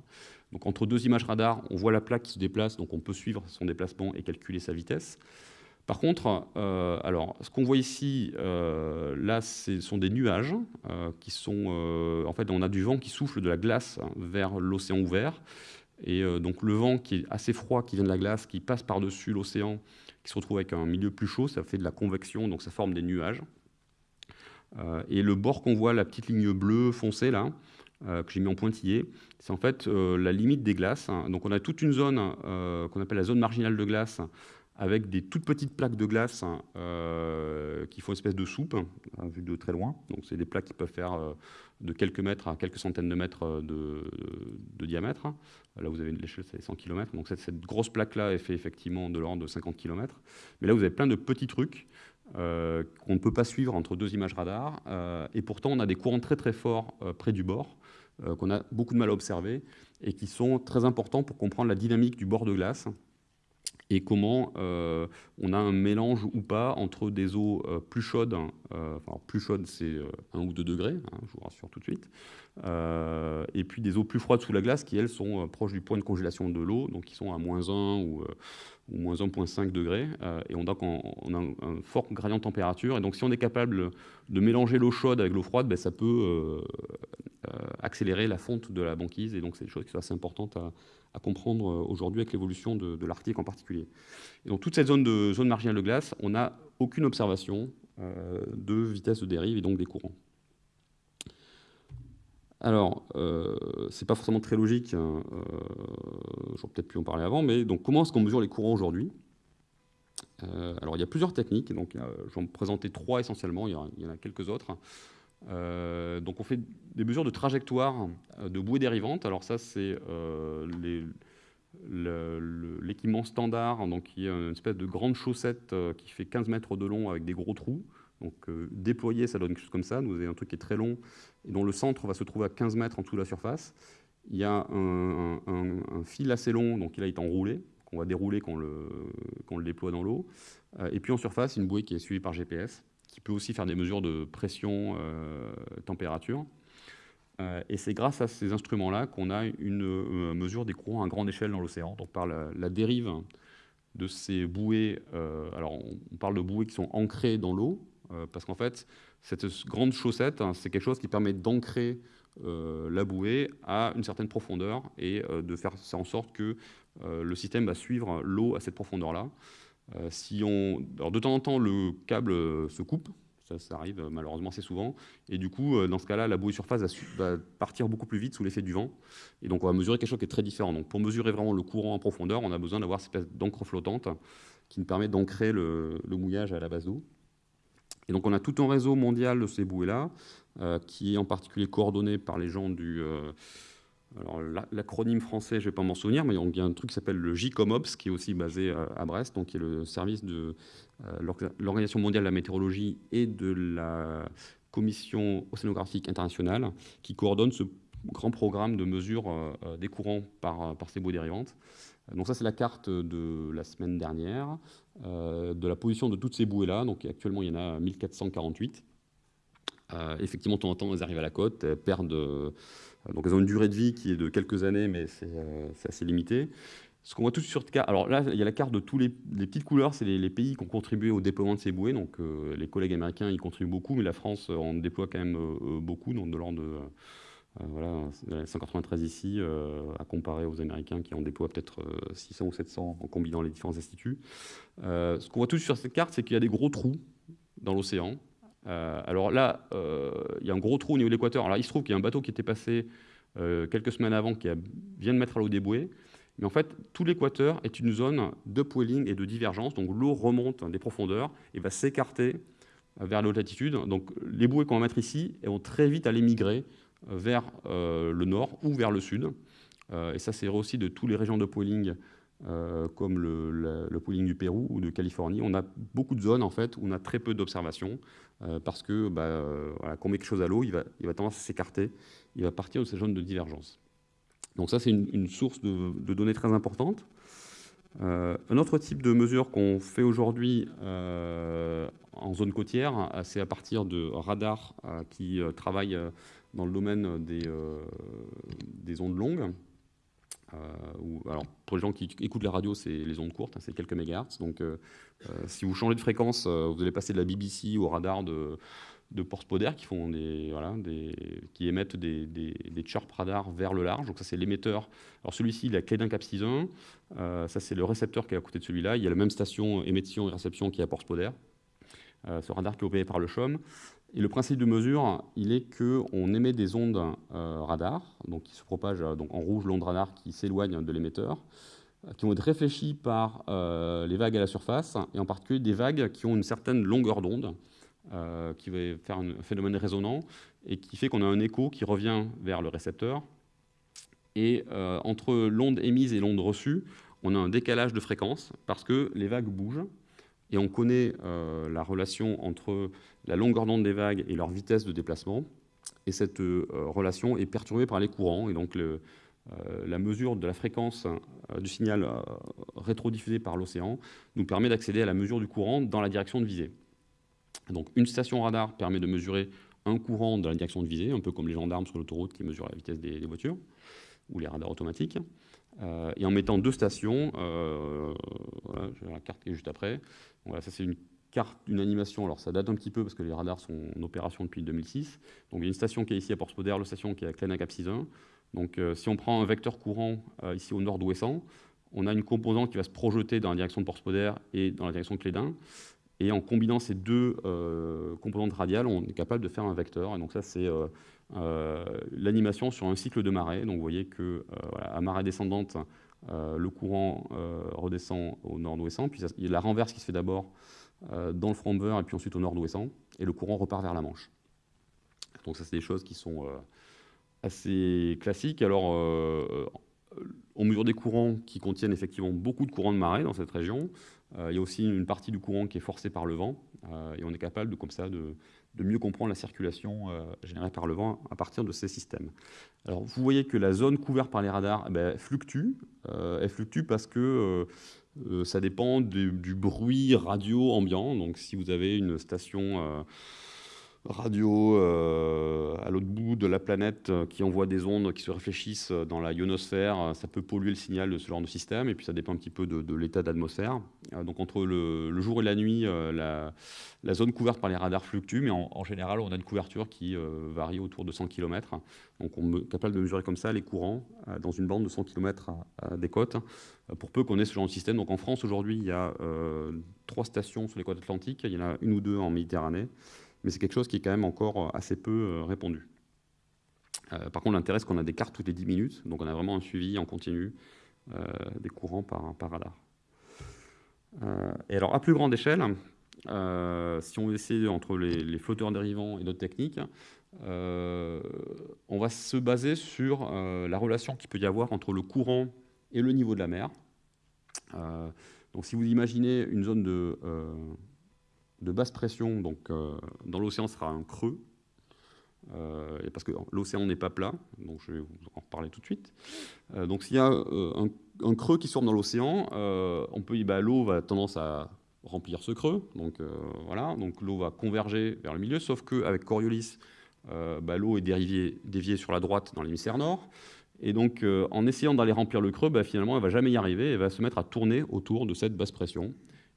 A: Donc entre deux images radar, on voit la plaque qui se déplace, donc on peut suivre son déplacement et calculer sa vitesse. Par contre, euh, alors, ce qu'on voit ici, euh, là, ce sont des nuages euh, qui sont... en fait, on a du vent qui souffle de la glace vers l'océan ouvert. Et donc, le vent qui est assez froid, qui vient de la glace, qui passe par-dessus l'océan, qui se retrouve avec un milieu plus chaud, ça fait de la convection, donc ça forme des nuages. et le bord qu'on voit, la petite ligne bleue foncée, là, que j'ai mis en pointillé, c'est en fait la limite des glaces. Donc, on a toute une zone qu'on appelle la zone marginale de glace, avec des toutes petites plaques de glace hein, euh, qui font une espèce de soupe, hein, vue de très loin. Donc c'est des plaques qui peuvent faire euh, de quelques mètres à quelques centaines de mètres euh, de, diamètre. Là, vous avez l'échelle, c'est 100 km. Donc cette, grosse plaque-là, est fait effectivement de l'ordre de 50 km. Mais là, vous avez plein de petits trucs qu'on ne peut pas suivre entre deux images radar. et pourtant, on a des courants très très forts près du bord, qu'on a beaucoup de mal à observer, et qui sont très importants pour comprendre la dynamique du bord de glace et comment euh, on a un mélange ou pas entre des eaux euh, plus chaudes, euh, enfin plus chaudes c'est 1 ou 2 degrés, hein, je vous rassure tout de suite, et puis des eaux plus froides sous la glace qui elles sont proches du point de congélation de l'eau, donc qui sont à moins 1 ou, moins 1,5 degrés, et on, donc on, a un, fort gradient de température, et donc si on est capable de mélanger l'eau chaude avec l'eau froide, ben, ça peut accélérer la fonte de la banquise, et donc c'est des choses qui sont assez importantes à, comprendre euh, aujourd'hui avec l'évolution de, l'Arctique en particulier. Et dans toute cette zone, de, zone marginale de glace, on n'a aucune observation euh, de vitesse de dérive et donc des courants. Alors, euh, c'est pas forcément très logique, hein, euh, j'aurais peut-être pu en parler avant, mais donc comment est-ce qu'on mesure les courants aujourd'hui? Alors, il y a plusieurs techniques, donc je vais en présenter trois essentiellement, il y, en a quelques autres. Euh, donc on fait des mesures de trajectoire euh, de bouée dérivante. Alors ça, c'est euh, l'équipement standard, donc qui est une espèce de grande chaussette qui fait 15 mètres de long avec des gros trous. Donc déployé, ça donne quelque chose comme ça. Vous avez un truc qui est très long dont le centre va se trouver à 15 mètres en dessous de la surface. Il y a un, fil assez long, donc il a été enroulé, qu'on va dérouler quand on le, déploie dans l'eau. et puis en surface, une bouée qui est suivie par GPS qui peut aussi faire des mesures de pression, euh, température. Euh, et c'est grâce à ces instruments-là qu'on a une euh, mesure des courants à grande échelle dans l'océan. Donc par la, dérive de ces bouées, alors on, parle de bouées qui sont ancrées dans l'eau, parce qu'en fait, cette grande chaussette, hein, c'est quelque chose qui permet d'ancrer la bouée à une certaine profondeur et de faire en sorte que le système va suivre l'eau à cette profondeur-là. Euh, de temps en temps, le câble euh, se coupe, ça, arrive euh, malheureusement assez souvent, et du coup, dans ce cas-là, la bouée surface va, partir beaucoup plus vite sous l'effet du vent, et donc on va mesurer quelque chose qui est très différent. Donc pour mesurer vraiment le courant en profondeur, on a besoin d'avoir cette espèce d'encre flottante qui nous permet d'ancrer le, mouillage à la base d'eau. Et donc on a tout un réseau mondial de ces bouées-là, qui est en particulier coordonné par les gens du... Alors l'acronyme français, je ne vais pas m'en souvenir, mais il y a un truc qui s'appelle le JCOMOPS, qui est aussi basé euh, à Brest, donc qui est le service de euh, l'Organisation mondiale de la météorologie et de la Commission océanographique internationale, qui coordonne ce grand programme de mesure euh, des courants par ces bouées dérivantes. Donc ça, c'est la carte de la semaine dernière, de la position de toutes ces bouées-là. Donc actuellement, il y en a 1448. effectivement, de temps en temps, elles arrivent à la côte, elles perdent donc elles ont une durée de vie qui est de quelques années, mais c'est euh, assez limité. Ce qu'on voit tout sur cette carte, alors là, il y a la carte de tous les, petites couleurs, c'est les, pays qui ont contribué au déploiement de ces bouées. Donc euh, les collègues américains y contribuent beaucoup, mais la France en déploie quand même euh, beaucoup, donc de l'ordre de voilà, 193 ici, à comparer aux Américains qui en déploient peut-être 600 ou 700 en combinant les différents instituts. ce qu'on voit tous sur cette carte, c'est qu'il y a des gros trous dans l'océan. Euh, alors là, euh, il y a un gros trou au niveau de l'équateur. Alors il se trouve qu'il y a un bateau qui était passé euh, quelques semaines avant, qui vient de mettre à l'eau des bouées. Mais en fait, tout l'équateur est une zone de poiling et de divergence. Donc l'eau remonte des profondeurs et va s'écarter vers la haute latitude. Donc les bouées qu'on va mettre ici vont très vite aller migrer vers le nord ou vers le sud. et ça, c'est aussi de toutes les régions de poiling euh, comme le, le, pooling du Pérou ou de Californie. On a beaucoup de zones en fait, où on a très peu d'observations euh, parce que bah, euh, quand on met quelque chose à l'eau, il va, il va tendance à s'écarter, il va partir de ces zones de divergence. Donc ça, c'est une, source de, données très importante. un autre type de mesure qu'on fait aujourd'hui en zone côtière, c'est à partir de radars qui travaillent dans le domaine des, des ondes longues. Euh, alors, pour les gens qui écoutent la radio, c'est les ondes courtes, hein, c'est quelques mégahertz. Donc, euh, euh, si vous changez de fréquence, vous allez passer de la BBC au radar de, de Porspoder qui, font des, voilà, émettent des, des, radars vers le large. Donc ça, c'est l'émetteur. Alors celui-ci, il a clé d'un cap 6.1. ça, c'est le récepteur qui est à côté de celui-là. Il y a la même station émission et réception qui est à Porspoder. ce radar qui est opéré par le CHOM. Et le principe de mesure, il est qu'on émet des ondes euh, radar, donc qui se propagent euh, donc en rouge l'onde radar qui s'éloigne de l'émetteur, euh, qui vont être réfléchies par les vagues à la surface, et en particulier des vagues qui ont une certaine longueur d'onde, qui va faire un phénomène résonant, et qui fait qu'on a un écho qui revient vers le récepteur. Et entre l'onde émise et l'onde reçue, on a un décalage de fréquence, parce que les vagues bougent, et on connaît la relation entre la longueur d'onde des vagues et leur vitesse de déplacement. Et cette euh, relation est perturbée par les courants. Et donc, euh, la mesure de la fréquence euh, du signal rétrodiffusé par l'océan nous permet d'accéder à la mesure du courant dans la direction de visée. Donc, une station radar permet de mesurer un courant dans la direction de visée, un peu comme les gendarmes sur l'autoroute qui mesurent la vitesse des, voitures, ou les radars automatiques. Et en mettant deux stations, voilà, j'ai la carte qui est juste après. Voilà, ça c'est une carte d'une animation. Alors ça date un petit peu parce que les radars sont en opération depuis 2006. Donc il y a une station qui est ici à Port-Spoder, la station qui est à Cléna Cap 61. Donc euh, si on prend un vecteur courant euh, ici au nord-ouest, on a une composante qui va se projeter dans la direction de Port-Spoder et dans la direction de Clédin. Et en combinant ces deux euh, composantes radiales, on est capable de faire un vecteur. Et donc ça, c'est l'animation sur un cycle de marée. Donc vous voyez que à marée descendante, le courant redescend au nord-ouest, puis il y a la renverse qui se fait d'abord euh, dans le front et puis ensuite au nord-ouest, et le courant repart vers la Manche. Donc ça, c'est des choses qui sont euh, assez classiques. Alors, euh, on mesure des courants qui contiennent effectivement beaucoup de courants de marée dans cette région. il y a aussi une partie du courant qui est forcée par le vent, et on est capable de, comme ça de, mieux comprendre la circulation générée par le vent à partir de ces systèmes. Alors, vous voyez que la zone couverte par les radars eh ben, fluctue. elle fluctue parce que euh, ça dépend du, bruit radio ambiant. Donc, si vous avez une station euh, radio euh, à l'autre bout de la planète qui envoie des ondes qui se réfléchissent dans la ionosphère, ça peut polluer le signal de ce genre de système. Et puis, ça dépend un petit peu de, l'état d'atmosphère. donc, entre le, jour et la nuit, la, zone couverte par les radars fluctue, mais en, général, on a une couverture qui varie autour de 100 km. Donc, on est capable de mesurer comme ça les courants dans une bande de 100 km des côtes. Euh, pour peu qu'on ait ce genre de système. Donc en France, aujourd'hui, il y a euh, trois stations sur les côtes atlantiques, il y en a une ou deux en Méditerranée, mais c'est quelque chose qui est quand même encore assez peu euh, répandu. par contre, l'intérêt, c'est qu'on a des cartes toutes les 10 minutes, donc on a vraiment un suivi en continu des courants par, radar. et alors, à plus grande échelle, si on essaie entre les, les, flotteurs dérivants et d'autres techniques, on va se baser sur la relation qu'il peut y avoir entre le courant et le niveau de la mer. Euh, donc si vous imaginez une zone de, euh, de basse pression, donc euh, dans l'océan sera un creux, et parce que l'océan n'est pas plat, donc je vais vous en reparler tout de suite. donc s'il y a un, creux qui se forme dans l'océan, on peut bah, l'eau va tendance à remplir ce creux, donc voilà, donc l'eau va converger vers le milieu, sauf qu'avec Coriolis, bah, l'eau est déviée, sur la droite dans l'hémisphère nord, et donc, euh, en essayant d'aller remplir le creux, bah, finalement, elle va jamais y arriver. Elle va se mettre à tourner autour de cette basse pression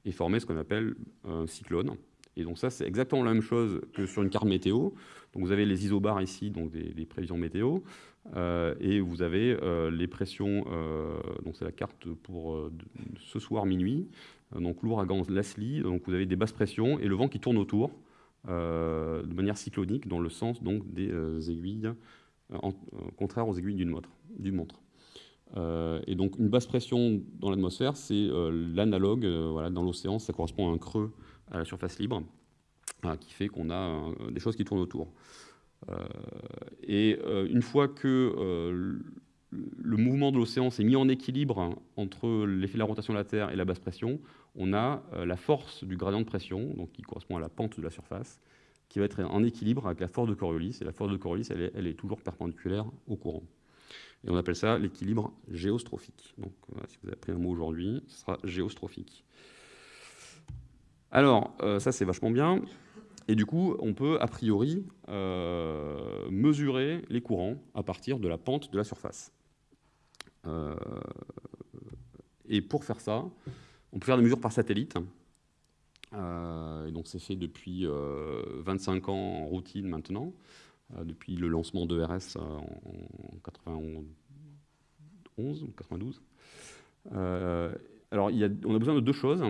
A: et former ce qu'on appelle un cyclone. Et donc ça, c'est exactement la même chose que sur une carte météo. Donc vous avez les isobars ici, donc des, prévisions météo, euh, et vous avez euh, les pressions, donc c'est la carte pour ce soir minuit, donc l'ouragan Leslie, donc vous avez des basses pressions et le vent qui tourne autour de manière cyclonique dans le sens donc des aiguilles euh, contraire aux aiguilles d'une montre. Et donc une basse pression dans l'atmosphère, c'est l'analogue voilà, dans l'océan, ça correspond à un creux à la surface libre, qui fait qu'on a des choses qui tournent autour. et une fois que le mouvement de l'océan s'est mis en équilibre entre l'effet de la rotation de la Terre et la basse pression, on a euh, la force du gradient de pression, donc qui correspond à la pente de la surface, qui va être en équilibre avec la force de Coriolis. Et la force de Coriolis, elle est, toujours perpendiculaire au courant. Et on appelle ça l'équilibre géostrophique. Donc, si vous avez appris un mot aujourd'hui, ce sera géostrophique. Alors, euh, ça c'est vachement bien. Et du coup, on peut a priori euh, mesurer les courants à partir de la pente de la surface. Euh, et pour faire ça, on peut faire des mesures par satellite. Euh, et donc c'est fait depuis 25 ans en routine maintenant, depuis le lancement de RS en, 91 ou 92. Alors, on a besoin de deux choses.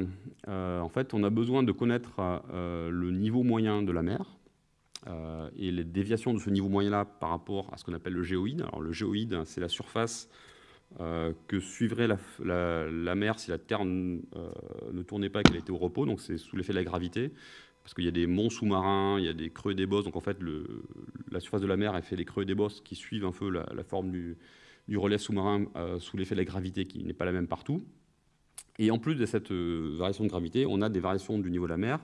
A: Euh, en fait, on a besoin de connaître euh, le niveau moyen de la mer euh, et les déviations de ce niveau moyen-là par rapport à ce qu'on appelle le géoïde. Alors, le géoïde, c'est la surface que suivrait la, mer si la Terre ne tournait pas et qu'elle était au repos. Donc, c'est sous l'effet de la gravité parce qu'il y a des monts sous-marins, il y a des creux et des bosses. Donc, en fait, la surface de la mer, elle fait des creux et des bosses qui suivent un peu la, forme du, du relais sous-marin sous l'effet de la gravité qui n'est pas la même partout. Et en plus de cette euh, variation de gravité, on a des variations du niveau de la mer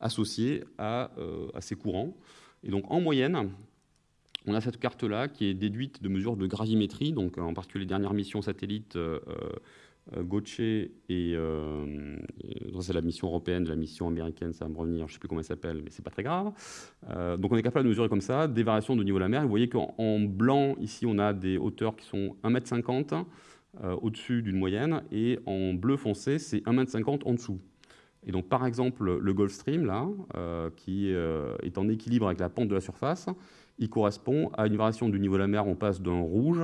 A: associées à, euh, ces courants. Et donc en moyenne, on a cette carte-là qui est déduite de mesures de gravimétrie, donc en particulier les dernières missions satellites euh, Gauthier et c'est la mission européenne, la mission américaine, ça va me revenir, je ne sais plus comment elle s'appelle, mais c'est pas très grave. donc on est capable de mesurer comme ça des variations de niveau de la mer. Vous voyez qu'en blanc, ici, on a des hauteurs qui sont 1,50 m euh, au-dessus d'une moyenne, et en bleu foncé, c'est 1,50 m en dessous. Et donc, par exemple, le Gulf Stream, là, euh, qui euh, est en équilibre avec la pente de la surface, il correspond à une variation du niveau de la mer. On passe d'un rouge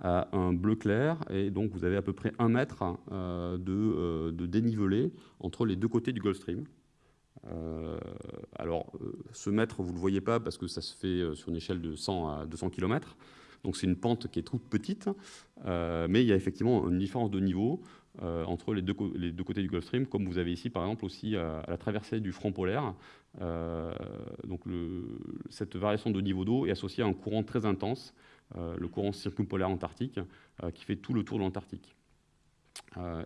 A: à un bleu clair, et donc vous avez à peu près un mètre de, de, dénivelé entre les deux côtés du Gulf Stream. alors, ce mètre, vous ne le voyez pas parce que ça se fait sur une échelle de 100 à 200 km. Donc c'est une pente qui est toute petite, euh, mais il y a effectivement une différence de niveau euh, entre les deux, côtés du Gulf Stream, comme vous avez ici par exemple aussi à, la traversée du front polaire. Euh, donc cette variation de niveau d'eau est associée à un courant très intense, le courant circumpolaire antarctique, qui fait tout le tour de l'Antarctique.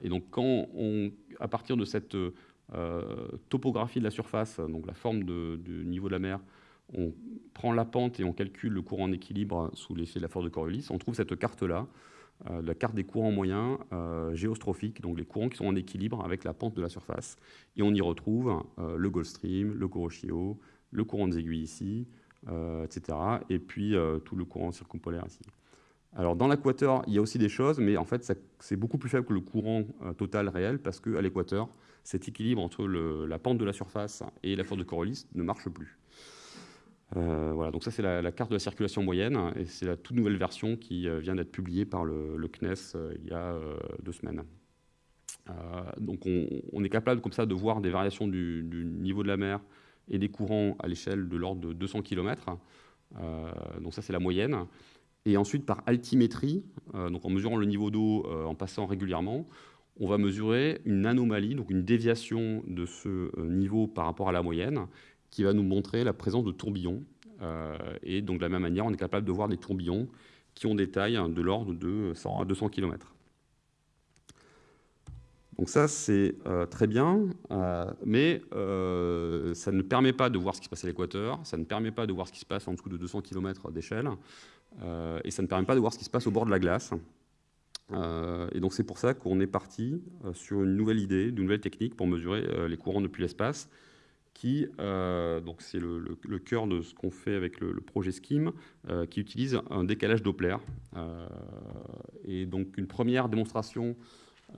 A: et donc quand on, à partir de cette topographie de la surface, donc la forme du niveau de la mer, on prend la pente et on calcule le courant en équilibre sous l'effet de la force de Coriolis, on trouve cette carte-là, euh, la carte des courants moyens euh, géostrophiques, donc les courants qui sont en équilibre avec la pente de la surface. Et on y retrouve euh, le Gulf Stream, le Kuroshio, le courant des aiguilles ici, etc. Et puis tout le courant circumpolaire ici. Alors dans l'équateur, il y a aussi des choses, mais en fait c'est beaucoup plus faible que le courant total réel, parce qu'à l'équateur, cet équilibre entre la pente de la surface et la force de Coriolis ne marche plus. Euh, voilà, donc ça c'est la, carte de la circulation moyenne et c'est la toute nouvelle version qui euh, vient d'être publiée par le, CNES euh, il y a deux semaines. donc on, est capable comme ça de voir des variations du, niveau de la mer et des courants à l'échelle de l'ordre de 200 km. donc ça c'est la moyenne. Et ensuite par altimétrie, donc en mesurant le niveau d'eau en passant régulièrement, on va mesurer une anomalie, donc une déviation de ce niveau par rapport à la moyenne, qui va nous montrer la présence de tourbillons. Euh, et donc de la même manière, on est capable de voir des tourbillons qui ont des tailles de l'ordre de 100 à 200 km. Donc ça, c'est euh, très bien, euh, mais ça ne permet pas de voir ce qui se passe à l'équateur, ça ne permet pas de voir ce qui se passe en dessous de 200 km d'échelle, et ça ne permet pas de voir ce qui se passe au bord de la glace. et donc c'est pour ça qu'on est parti sur une nouvelle idée, une nouvelle technique pour mesurer les courants depuis l'espace, qui, euh, donc c'est le, cœur de ce qu'on fait avec le, projet SKIM, euh, qui utilise un décalage Doppler. Euh, et donc une première démonstration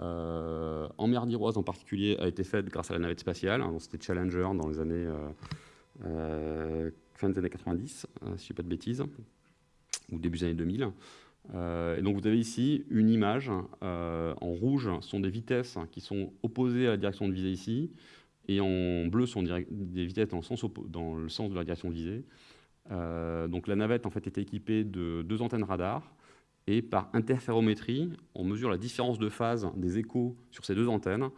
A: en mer d'Iroise en particulier a été faite grâce à la navette spatiale. Hein, C'était Challenger dans les années fin des années 90, si je ne dis pas de bêtises, ou début des années 2000. et donc vous avez ici une image en rouge, sont des vitesses qui sont opposées à la direction de visée ici et en bleu sont des vitesses dans le sens, de la direction visée. Euh, donc la navette en fait était équipée de deux antennes radar Et par interférométrie, on mesure la différence de phase des échos sur ces deux antennes.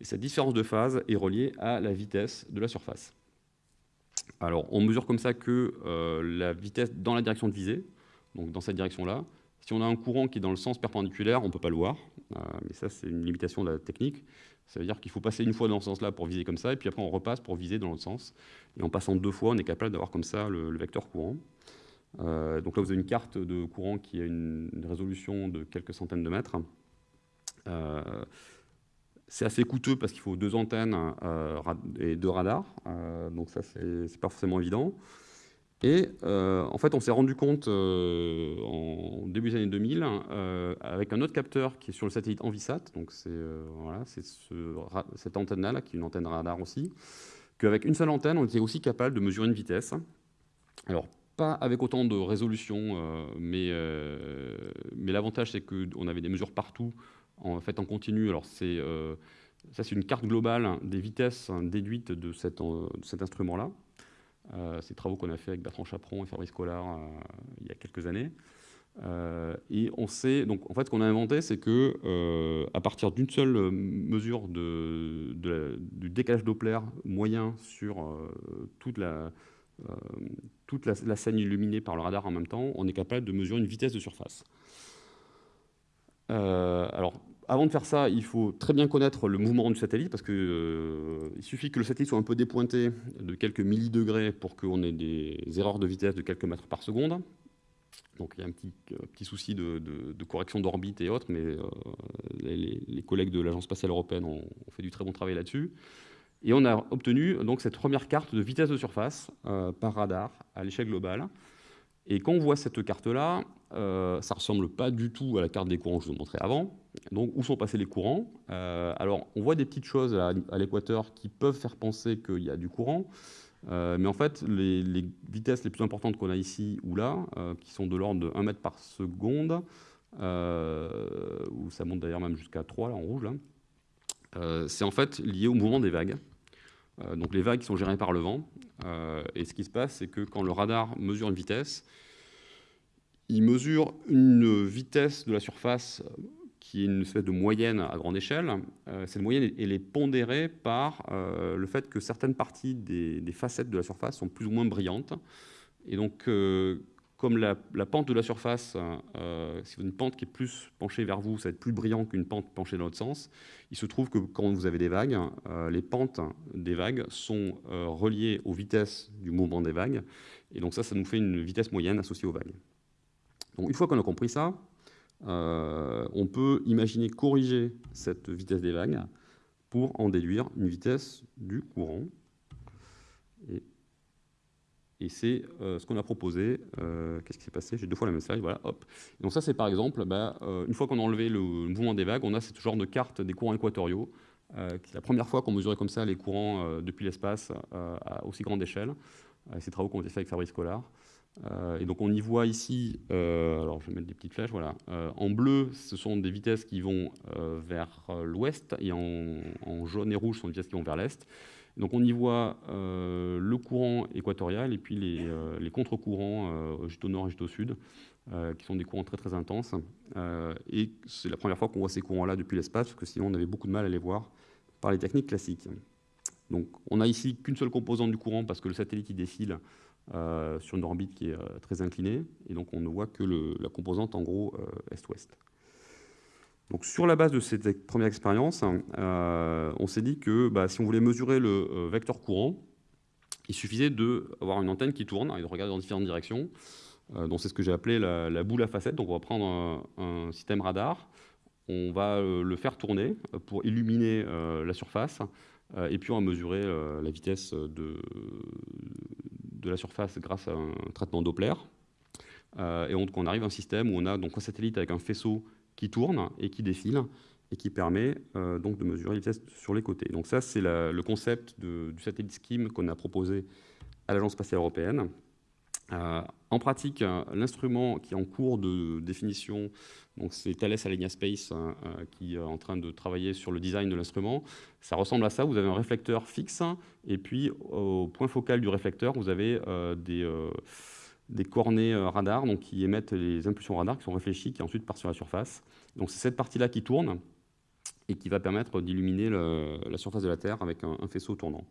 A: Et cette différence de phase est reliée à la vitesse de la surface. Alors, on mesure comme ça que euh, la vitesse dans la direction de visée, donc dans cette direction-là. Si on a un courant qui est dans le sens perpendiculaire, on ne peut pas le voir, euh, mais ça, c'est une limitation de la technique. Ça veut dire qu'il faut passer une fois dans ce sens-là pour viser comme ça, et puis après on repasse pour viser dans l'autre sens. Et en passant deux fois, on est capable d'avoir comme ça le, vecteur courant. Euh, donc là, vous avez une carte de courant qui a une, résolution de quelques centaines de mètres. C'est assez coûteu parce qu'il faut deux antennes euh, et deux radars, euh, donc ça, c'est pas forcément évident. Et euh, en fait, on s'est rendu compte en début des années 2000, avec un autre capteur qui est sur le satellite Envisat, donc c'est voilà, ce, cette antenne-là, qui est une antenne radar aussi, qu'avec une seule antenne, on était aussi capable de mesurer une vitesse. Alors, pas avec autant de résolution, mais, mais l'avantage, c'est qu'on avait des mesures partout, en fait en continu. Alors c'est euh, ça, c'est une carte globale des vitesses déduites de, cet instrument-là. Euh, ces travaux qu'on a fait avec Bertrand Chaperon et Fabrice Collard euh, il y a quelques années. et on sait, donc en fait, ce qu'on a inventé, c'est que à partir d'une seule mesure de, du décalage Doppler moyen sur toute la toute la, scène illuminée par le radar en même temps, on est capable de mesurer une vitesse de surface. Euh, alors, avant de faire ça, il faut très bien connaître le mouvement du satellite, parce qu'il euh, suffit que le satellite soit un peu dépointé de quelques millidegrés pour qu'on ait des erreurs de vitesse de quelques mètres par seconde. Donc il y a un euh, petit souci de, correction d'orbite et autres, mais les, collègues de l'Agence spatiale européenne ont, fait du très bon travail là-dessus. Et on a obtenu donc cette première carte de vitesse de surface par radar à l'échelle globale. Et quand on voit cette carte-là, euh, ça ne ressemble pas du tout à la carte des courants que je vous montrais avant. Donc, où sont passés les courants? Euh, Alors, on voit des petites choses à, l'équateur qui peuvent faire penser qu'il y a du courant. Euh, mais en fait, les, vitesses les plus importantes qu'on a ici ou là, qui sont de l'ordre de 1 mètre par seconde, ou ça monte d'ailleurs même jusqu'à 3 là, en rouge, c'est en fait lié au mouvement des vagues. Donc les vagues sont gérées par le vent. et ce qui se passe, c'est que quand le radar mesure une vitesse, il mesure une vitesse de la surface qui est une espèce de moyenne à grande échelle. Euh, cette moyenne elle est pondérée par euh, le fait que certaines parties des, facettes de la surface sont plus ou moins brillantes. Et donc, euh, comme la, pente de la surface, si vous avez une pente qui est plus penchée vers vous, ça va être plus brillant qu'une pente penchée dans l'autre sens. Il se trouve que quand vous avez des vagues, les pentes des vagues sont reliées aux vitesses du mouvement des vagues. Et donc ça, ça nous fait une vitesse moyenne associée aux vagues. Donc une fois qu'on a compris ça, euh, on peut imaginer corriger cette vitesse des vagues pour en déduire une vitesse du courant. Et, c'est euh, ce qu'on a proposé. Euh, qu'est-ce qui s'est passé? J'ai deux fois la même slide. Voilà, hop. Donc ça, c'est par exemple, bah, une fois qu'on a enlevé le, mouvement des vagues, on a ce genre de carte des courants équatoriaux. c'est la première fois qu'on mesurait comme ça les courants depuis l'espace à aussi grande échelle. ces travaux qui ont été faits avec Fabrice Collard. Euh, et donc on y voit ici, euh, alors je vais mettre des petites flèches, voilà. Euh, en bleu, ce sont des vitesses qui vont vers l'ouest, et en, jaune et rouge, ce sont des vitesses qui vont vers l'est. Donc on y voit le courant équatorial et puis les, les contre-courants juste au nord et juste au sud, qui sont des courants très très intenses. et c'est la première fois qu'on voit ces courants-là depuis l'espace, parce que sinon on avait beaucoup de mal à les voir par les techniques classiques. Donc on a ici qu'une seule composante du courant, parce que le satellite il défile euh, sur une orbite qui est euh, très inclinée, et donc on ne voit que la composante en gros euh, est-ouest. Sur la base de cette première expérience, on s'est dit que bah, si on voulait mesurer le vecteur courant, il suffisait d'avoir une antenne qui tourne et de regarder dans différentes directions. donc c'est ce que j'ai appelé la, boule à facettes. Donc on va prendre un, système radar, on va le faire tourner pour illuminer la surface, et puis on va mesurer la vitesse de, la surface grâce à un traitement Doppler. Euh, et donc on arrive à un système où on a donc un satellite avec un faisceau qui tourne et qui défile et qui permet euh, donc de mesurer les vitesses sur les côtés. Donc ça, c'est le concept du satellite Scheme qu'on a proposé à l'Agence spatiale européenne. Euh, en pratique, l'instrument qui est en cours de définition, c'est Thales Alenia Space qui est en train de travailler sur le design de l'instrument. Ça ressemble à ça, vous avez un réflecteur fixe, et puis au point focal du réflecteur, vous avez euh, des, euh, des cornets radar donc, qui émettent les impulsions radar qui sont réfléchies, qui ensuite partent sur la surface. Donc c'est cette partie-là qui tourne et qui va permettre d'illuminer la surface de la Terre avec un, faisceau tournant.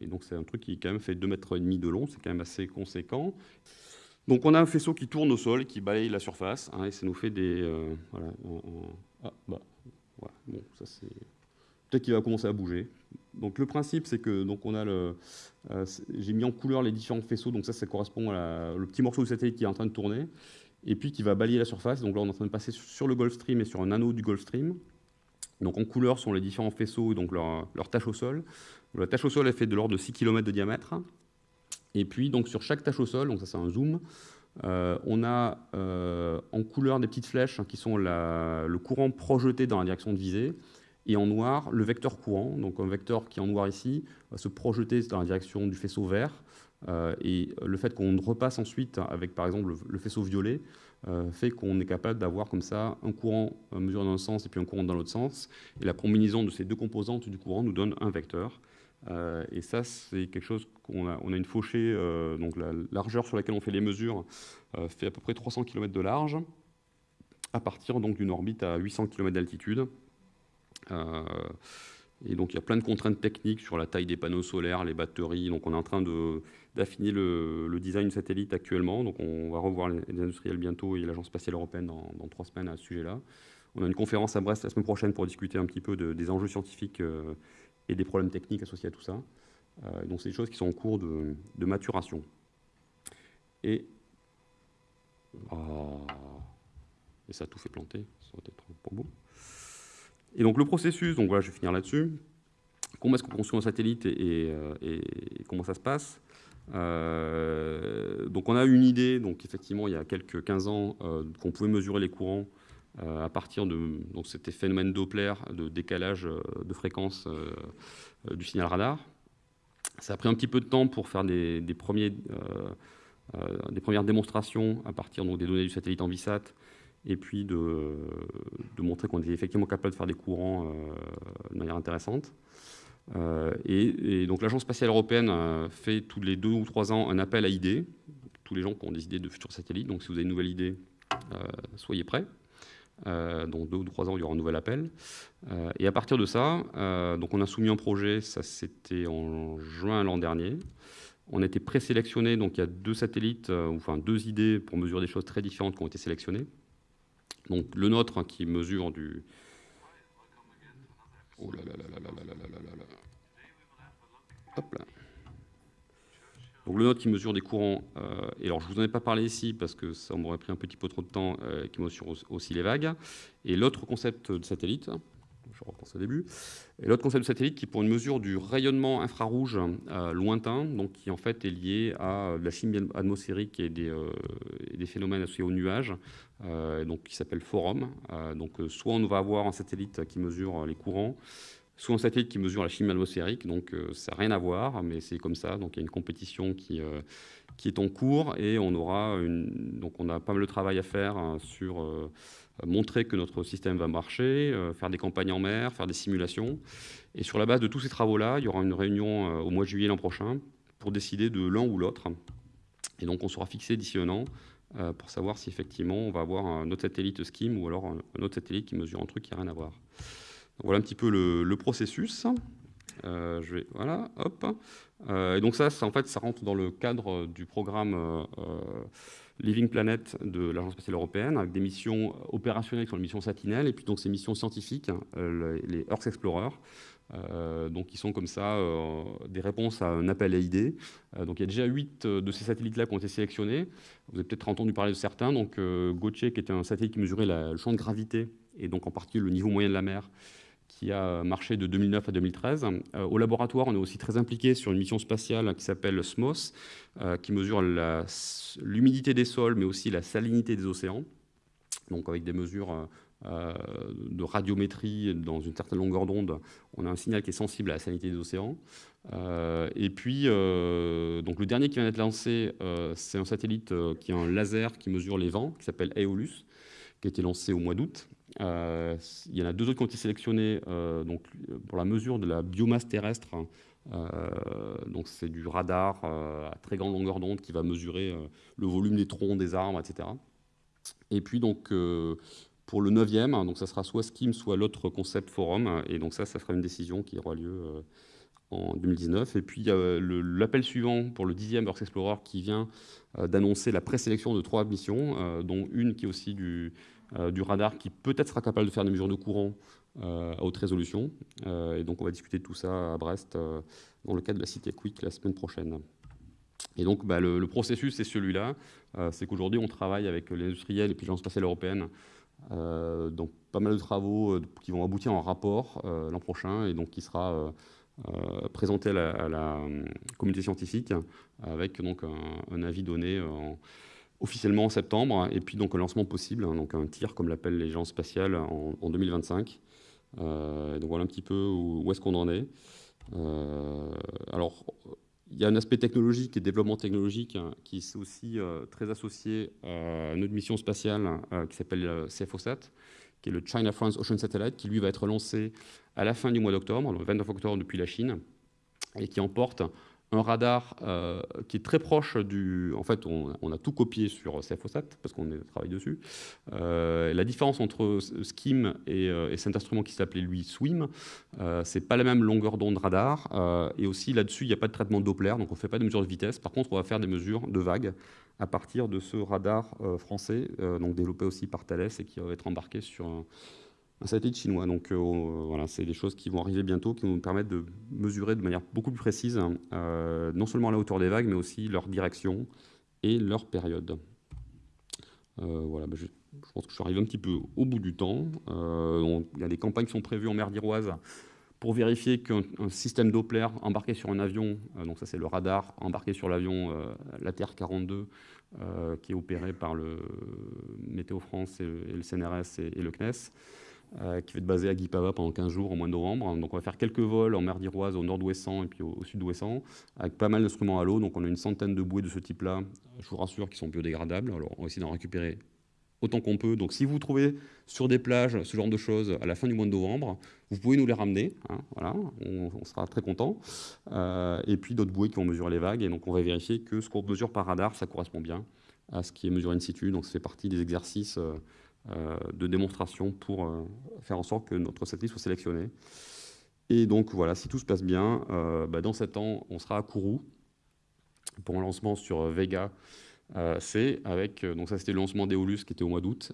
A: et donc c'est un truc qui quand même fait 2,5 mètres de long, c'est quand même assez conséquent. Donc on a un faisceau qui tourne au sol, qui balaye la surface, hein, et ça nous fait des... voilà, ah, bah, bon, ça c'est peut-être qu'il va commencer à bouger. Donc le principe, c'est que donc on a le, euh, j'ai mis en couleur les différents faisceaux. Donc ça, ça correspond le petit morceau de satellite qui est en train de tourner et puis qui va balayer la surface. Donc là, on est en train de passer sur le Gulf Stream et sur un anneau du Gulf Stream. Donc en couleur sont les différents faisceaux et donc leur, leur au sol. La tâche au sol, elle fait de l'ordre de 6 km de diamètre. Et puis donc sur chaque tâche au sol, donc ça c'est un zoom, euh, on a euh, en couleur des petites flèches qui sont le courant projeté dans la direction de visée et en noir le vecteur courant, donc un vecteur qui est en noir ici va se projeter dans la direction du faisceau vert, euh, et le fait qu'on repasse ensuite avec par exemple le, faisceau violet euh, fait qu'on est capable d'avoir comme ça un courant mesuré dans un sens et puis un courant dans l'autre sens, et la combinaison de ces deux composantes du courant nous donne un vecteur. Euh, et ça, c'est quelque chose qu'on a, on a une fauchée, donc la largeur sur laquelle on fait les mesures fait à peu près 300 km de large, à partir donc d'une orbite à 800 km d'altitude. Euh, et donc il y a plein de contraintes techniques sur la taille des panneaux solaires, les batteries. Donc on est en train d'affiner le, design satellite actuellement. Donc on va revoir les, industriels bientôt et l'Agence spatiale européenne dans, trois semaines à ce sujet-là. On a une conférence à Brest la semaine prochaine pour discuter un petit peu des enjeux scientifiques euh, et des problèmes techniques associés à tout ça. Euh, donc c'est des choses qui sont en cours de, maturation. Et, ah, et ça a tout fait planter, ça va être trop beau. Et donc le processus, donc voilà, je vais finir là-dessus. Comment est-ce qu'on construit un satellite et, euh, comment ça se passe? Euh, Donc on a une idée, donc effectivement il y a quelques 15 ans, euh, qu'on pouvait mesurer les courants à partir de donc c'était phénomène Doppler de décalage de fréquence du signal radar. Ça a pris un petit peu de temps pour faire des, des premières démonstrations à partir donc, des données du satellite en VISAT et puis de, montrer qu'on était effectivement capable de faire des courants euh, de manière intéressante. Euh, et, donc l'Agence spatiale européenne euh, fait tous les deux ou trois ans un appel à idées, tous les gens qui ont des idées de futurs satellites, donc si vous avez une nouvelle idée, soyez prêts. donc deux ou trois ans, il y aura un nouvel appel. et à partir de ça, donc on a soumis un projet, ça c'était en juin l'an dernier. On a été présélectionné, donc il y a deux satellites, enfin deux idées pour mesurer des choses très différentes qui ont été sélectionnées. Donc le nôtre qui mesure du... Oh là là là. Donc le nôtre qui mesure des courants, euh, et alors je ne vous en ai pas parlé ici parce que ça m'aurait pris un petit peu trop de temps, euh, qui mesure aussi les vagues. Et l'autre concept de satellite, je repense au début. Et l'autre concept satellite qui pour une mesure du rayonnement infrarouge euh, lointain, donc qui en fait est lié à la chimie atmosphérique et des, euh, phénomènes associés aux nuages, euh, donc qui s'appelle Forum. donc soit on va avoir un satellite qui mesure les courants, soit un satellite qui mesure la chimie atmosphérique, donc ça n'a rien à voir, mais c'est comme ça, donc il y a une compétition qui, est en cours et on aura donc on a pas mal de travail à faire hein, sur montrer que notre système va marcher, euh, faire des campagnes en mer, faire des simulations. Et sur la base de tous ces travaux-là, il y aura une réunion euh, au mois de juillet l'an prochain pour décider de l'un ou l'autre. Et donc on sera fixé d'ici un an euh, pour savoir si effectivement on va avoir un autre satellite SKIM ou alors un autre satellite qui mesure un truc qui n'a rien à voir. voilà un petit peu le, processus. je vais, voilà, hop. et donc ça, en fait, ça rentre dans le cadre du programme Living Planet de l'Agence spatiale européenne, avec des missions opérationnelles qui sont les missions Sentinelle, et puis donc ces missions scientifiques, hein, euh, les Earth Explorer, euh, donc qui sont comme ça euh, des réponses à un appel à idées. donc il y a déjà huit de ces satellites-là qui ont été sélectionnés. Vous avez peut-être entendu parler de certains. Donc Gauthier, qui était un satellite qui mesurait le champ de gravité, et donc en particulier le niveau moyen de la mer, qui a marché de 2009 à 2013. Euh, au laboratoire, on est aussi très impliqué sur une mission spatiale qui s'appelle SMOS, euh, qui mesure l'humidité des sols, mais aussi la salinité des océans, donc avec des mesures euh, de radiométrie dans une certaine longueur d'onde. On a un signal qui est sensible à la salinité des océans. et puis, donc le dernier qui vient d'être lancé, c'est un satellite qui a un laser qui mesure les vents, qui s'appelle Aeolus, qui a été lancé au mois d'août. Euh, il y en a deux autres qui ont été sélectionnés euh, donc, pour la mesure de la biomasse terrestre donc c'est du radar à très grande longueur d'onde qui va mesurer le volume des troncs, des arbres, etc. Et puis donc pour le 9e, donc ça sera soit Skim, soit l'autre concept forum, et donc ça, ça sera une décision qui aura lieu en 2019. Et puis l'appel suivant pour le 10e Earth Explorer qui vient d'annoncer la présélection de trois missions, dont une qui est aussi du, du radar qui peut-être sera capable de faire des mesures de courant euh, à haute résolution. Euh, et donc, on va discuter de tout ça à Brest euh, dans le cadre de la Cité Quick la semaine prochaine. Et donc, bah, le, processus, c'est celui-là. c'est qu'aujourd'hui, on travaille avec les industriels et puis l'Agence spatiale européenne. donc, pas mal de travaux qui vont aboutir en rapport l'an prochain et donc qui sera présenté à la, communauté scientifique avec donc un, avis donné officiellement en septembre et puis donc un lancement possible, hein, donc un tir comme l'appellent les gens spatiales en, en 2025. Euh, donc voilà un petit peu où, est-ce qu'on en est. Euh, alors, il y a un aspect technologique et développement technologique hein, qui est aussi euh, très associé à une autre mission spatiale qui s'appelle CFOSAT, qui est le China France Ocean Satellite, qui lui va être lancé à la fin du mois d'octobre, le 29 octobre depuis la Chine, et qui emporte un radar euh, qui est très proche du... En fait, on, a tout copié sur CFOSAT, parce qu'on travaille dessus. Euh, la différence entre SKIM euh, et, cet instrument qui s'appelait, lui, SWIM, c'est pas la même longueur d'onde radar. et aussi, là-dessus, il n'y a pas de traitement Doppler, donc on ne fait pas de mesures de vitesse. Par contre, on va faire des mesures de vagues à partir de ce radar français, donc développé aussi par Thales et qui va être embarqué sur un satellite chinois. Donc euh, voilà, c'est des choses qui vont arriver bientôt, qui vont nous permettre de mesurer de manière beaucoup plus précise euh, non seulement la hauteur des vagues, mais aussi leur direction et leur période. Euh, voilà, bah, je, pense que je suis arrivé un petit peu au bout du temps. il y a des campagnes qui sont prévues en mer d'Iroise pour vérifier qu'un système Doppler embarqué sur un avion, donc ça c'est le radar embarqué sur l'avion, la Terre 42, qui est opéré par le Météo France et le, CNRS et le CNES, euh, qui va être basé à Guipava pendant 15 jours au mois de novembre. Donc on va faire quelques vols en mer d'Iroise au nord-ouestant et puis au, sud-ouestant, avec pas mal d'instruments à l'eau. Donc on a une centaine de bouées de ce type-là, je vous rassure, qui sont biodégradables. Alors on va essayer d'en récupérer autant qu'on peut. Donc si vous trouvez sur des plages ce genre de choses à la fin du mois de novembre, vous pouvez nous les ramener. Hein, voilà, on, sera très content. Euh, et puis d'autres bouées qui vont mesurer les vagues. Et donc on va vérifier que ce qu'on mesure par radar, ça correspond bien à ce qui est mesuré in situ. Donc ça fait partie des exercices euh, euh, de démonstration pour euh, faire en sorte que notre satellite soit sélectionné. Et donc voilà, si tout se passe bien, euh, bah, dans 7 ans, on sera à Kourou pour un lancement sur Vega C avec, donc ça c'était le lancement d'Eolus qui était au mois d'août,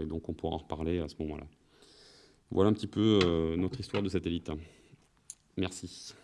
A: et donc on pourra en reparler à ce moment-là. Voilà un petit peu notre histoire de satellite. Merci.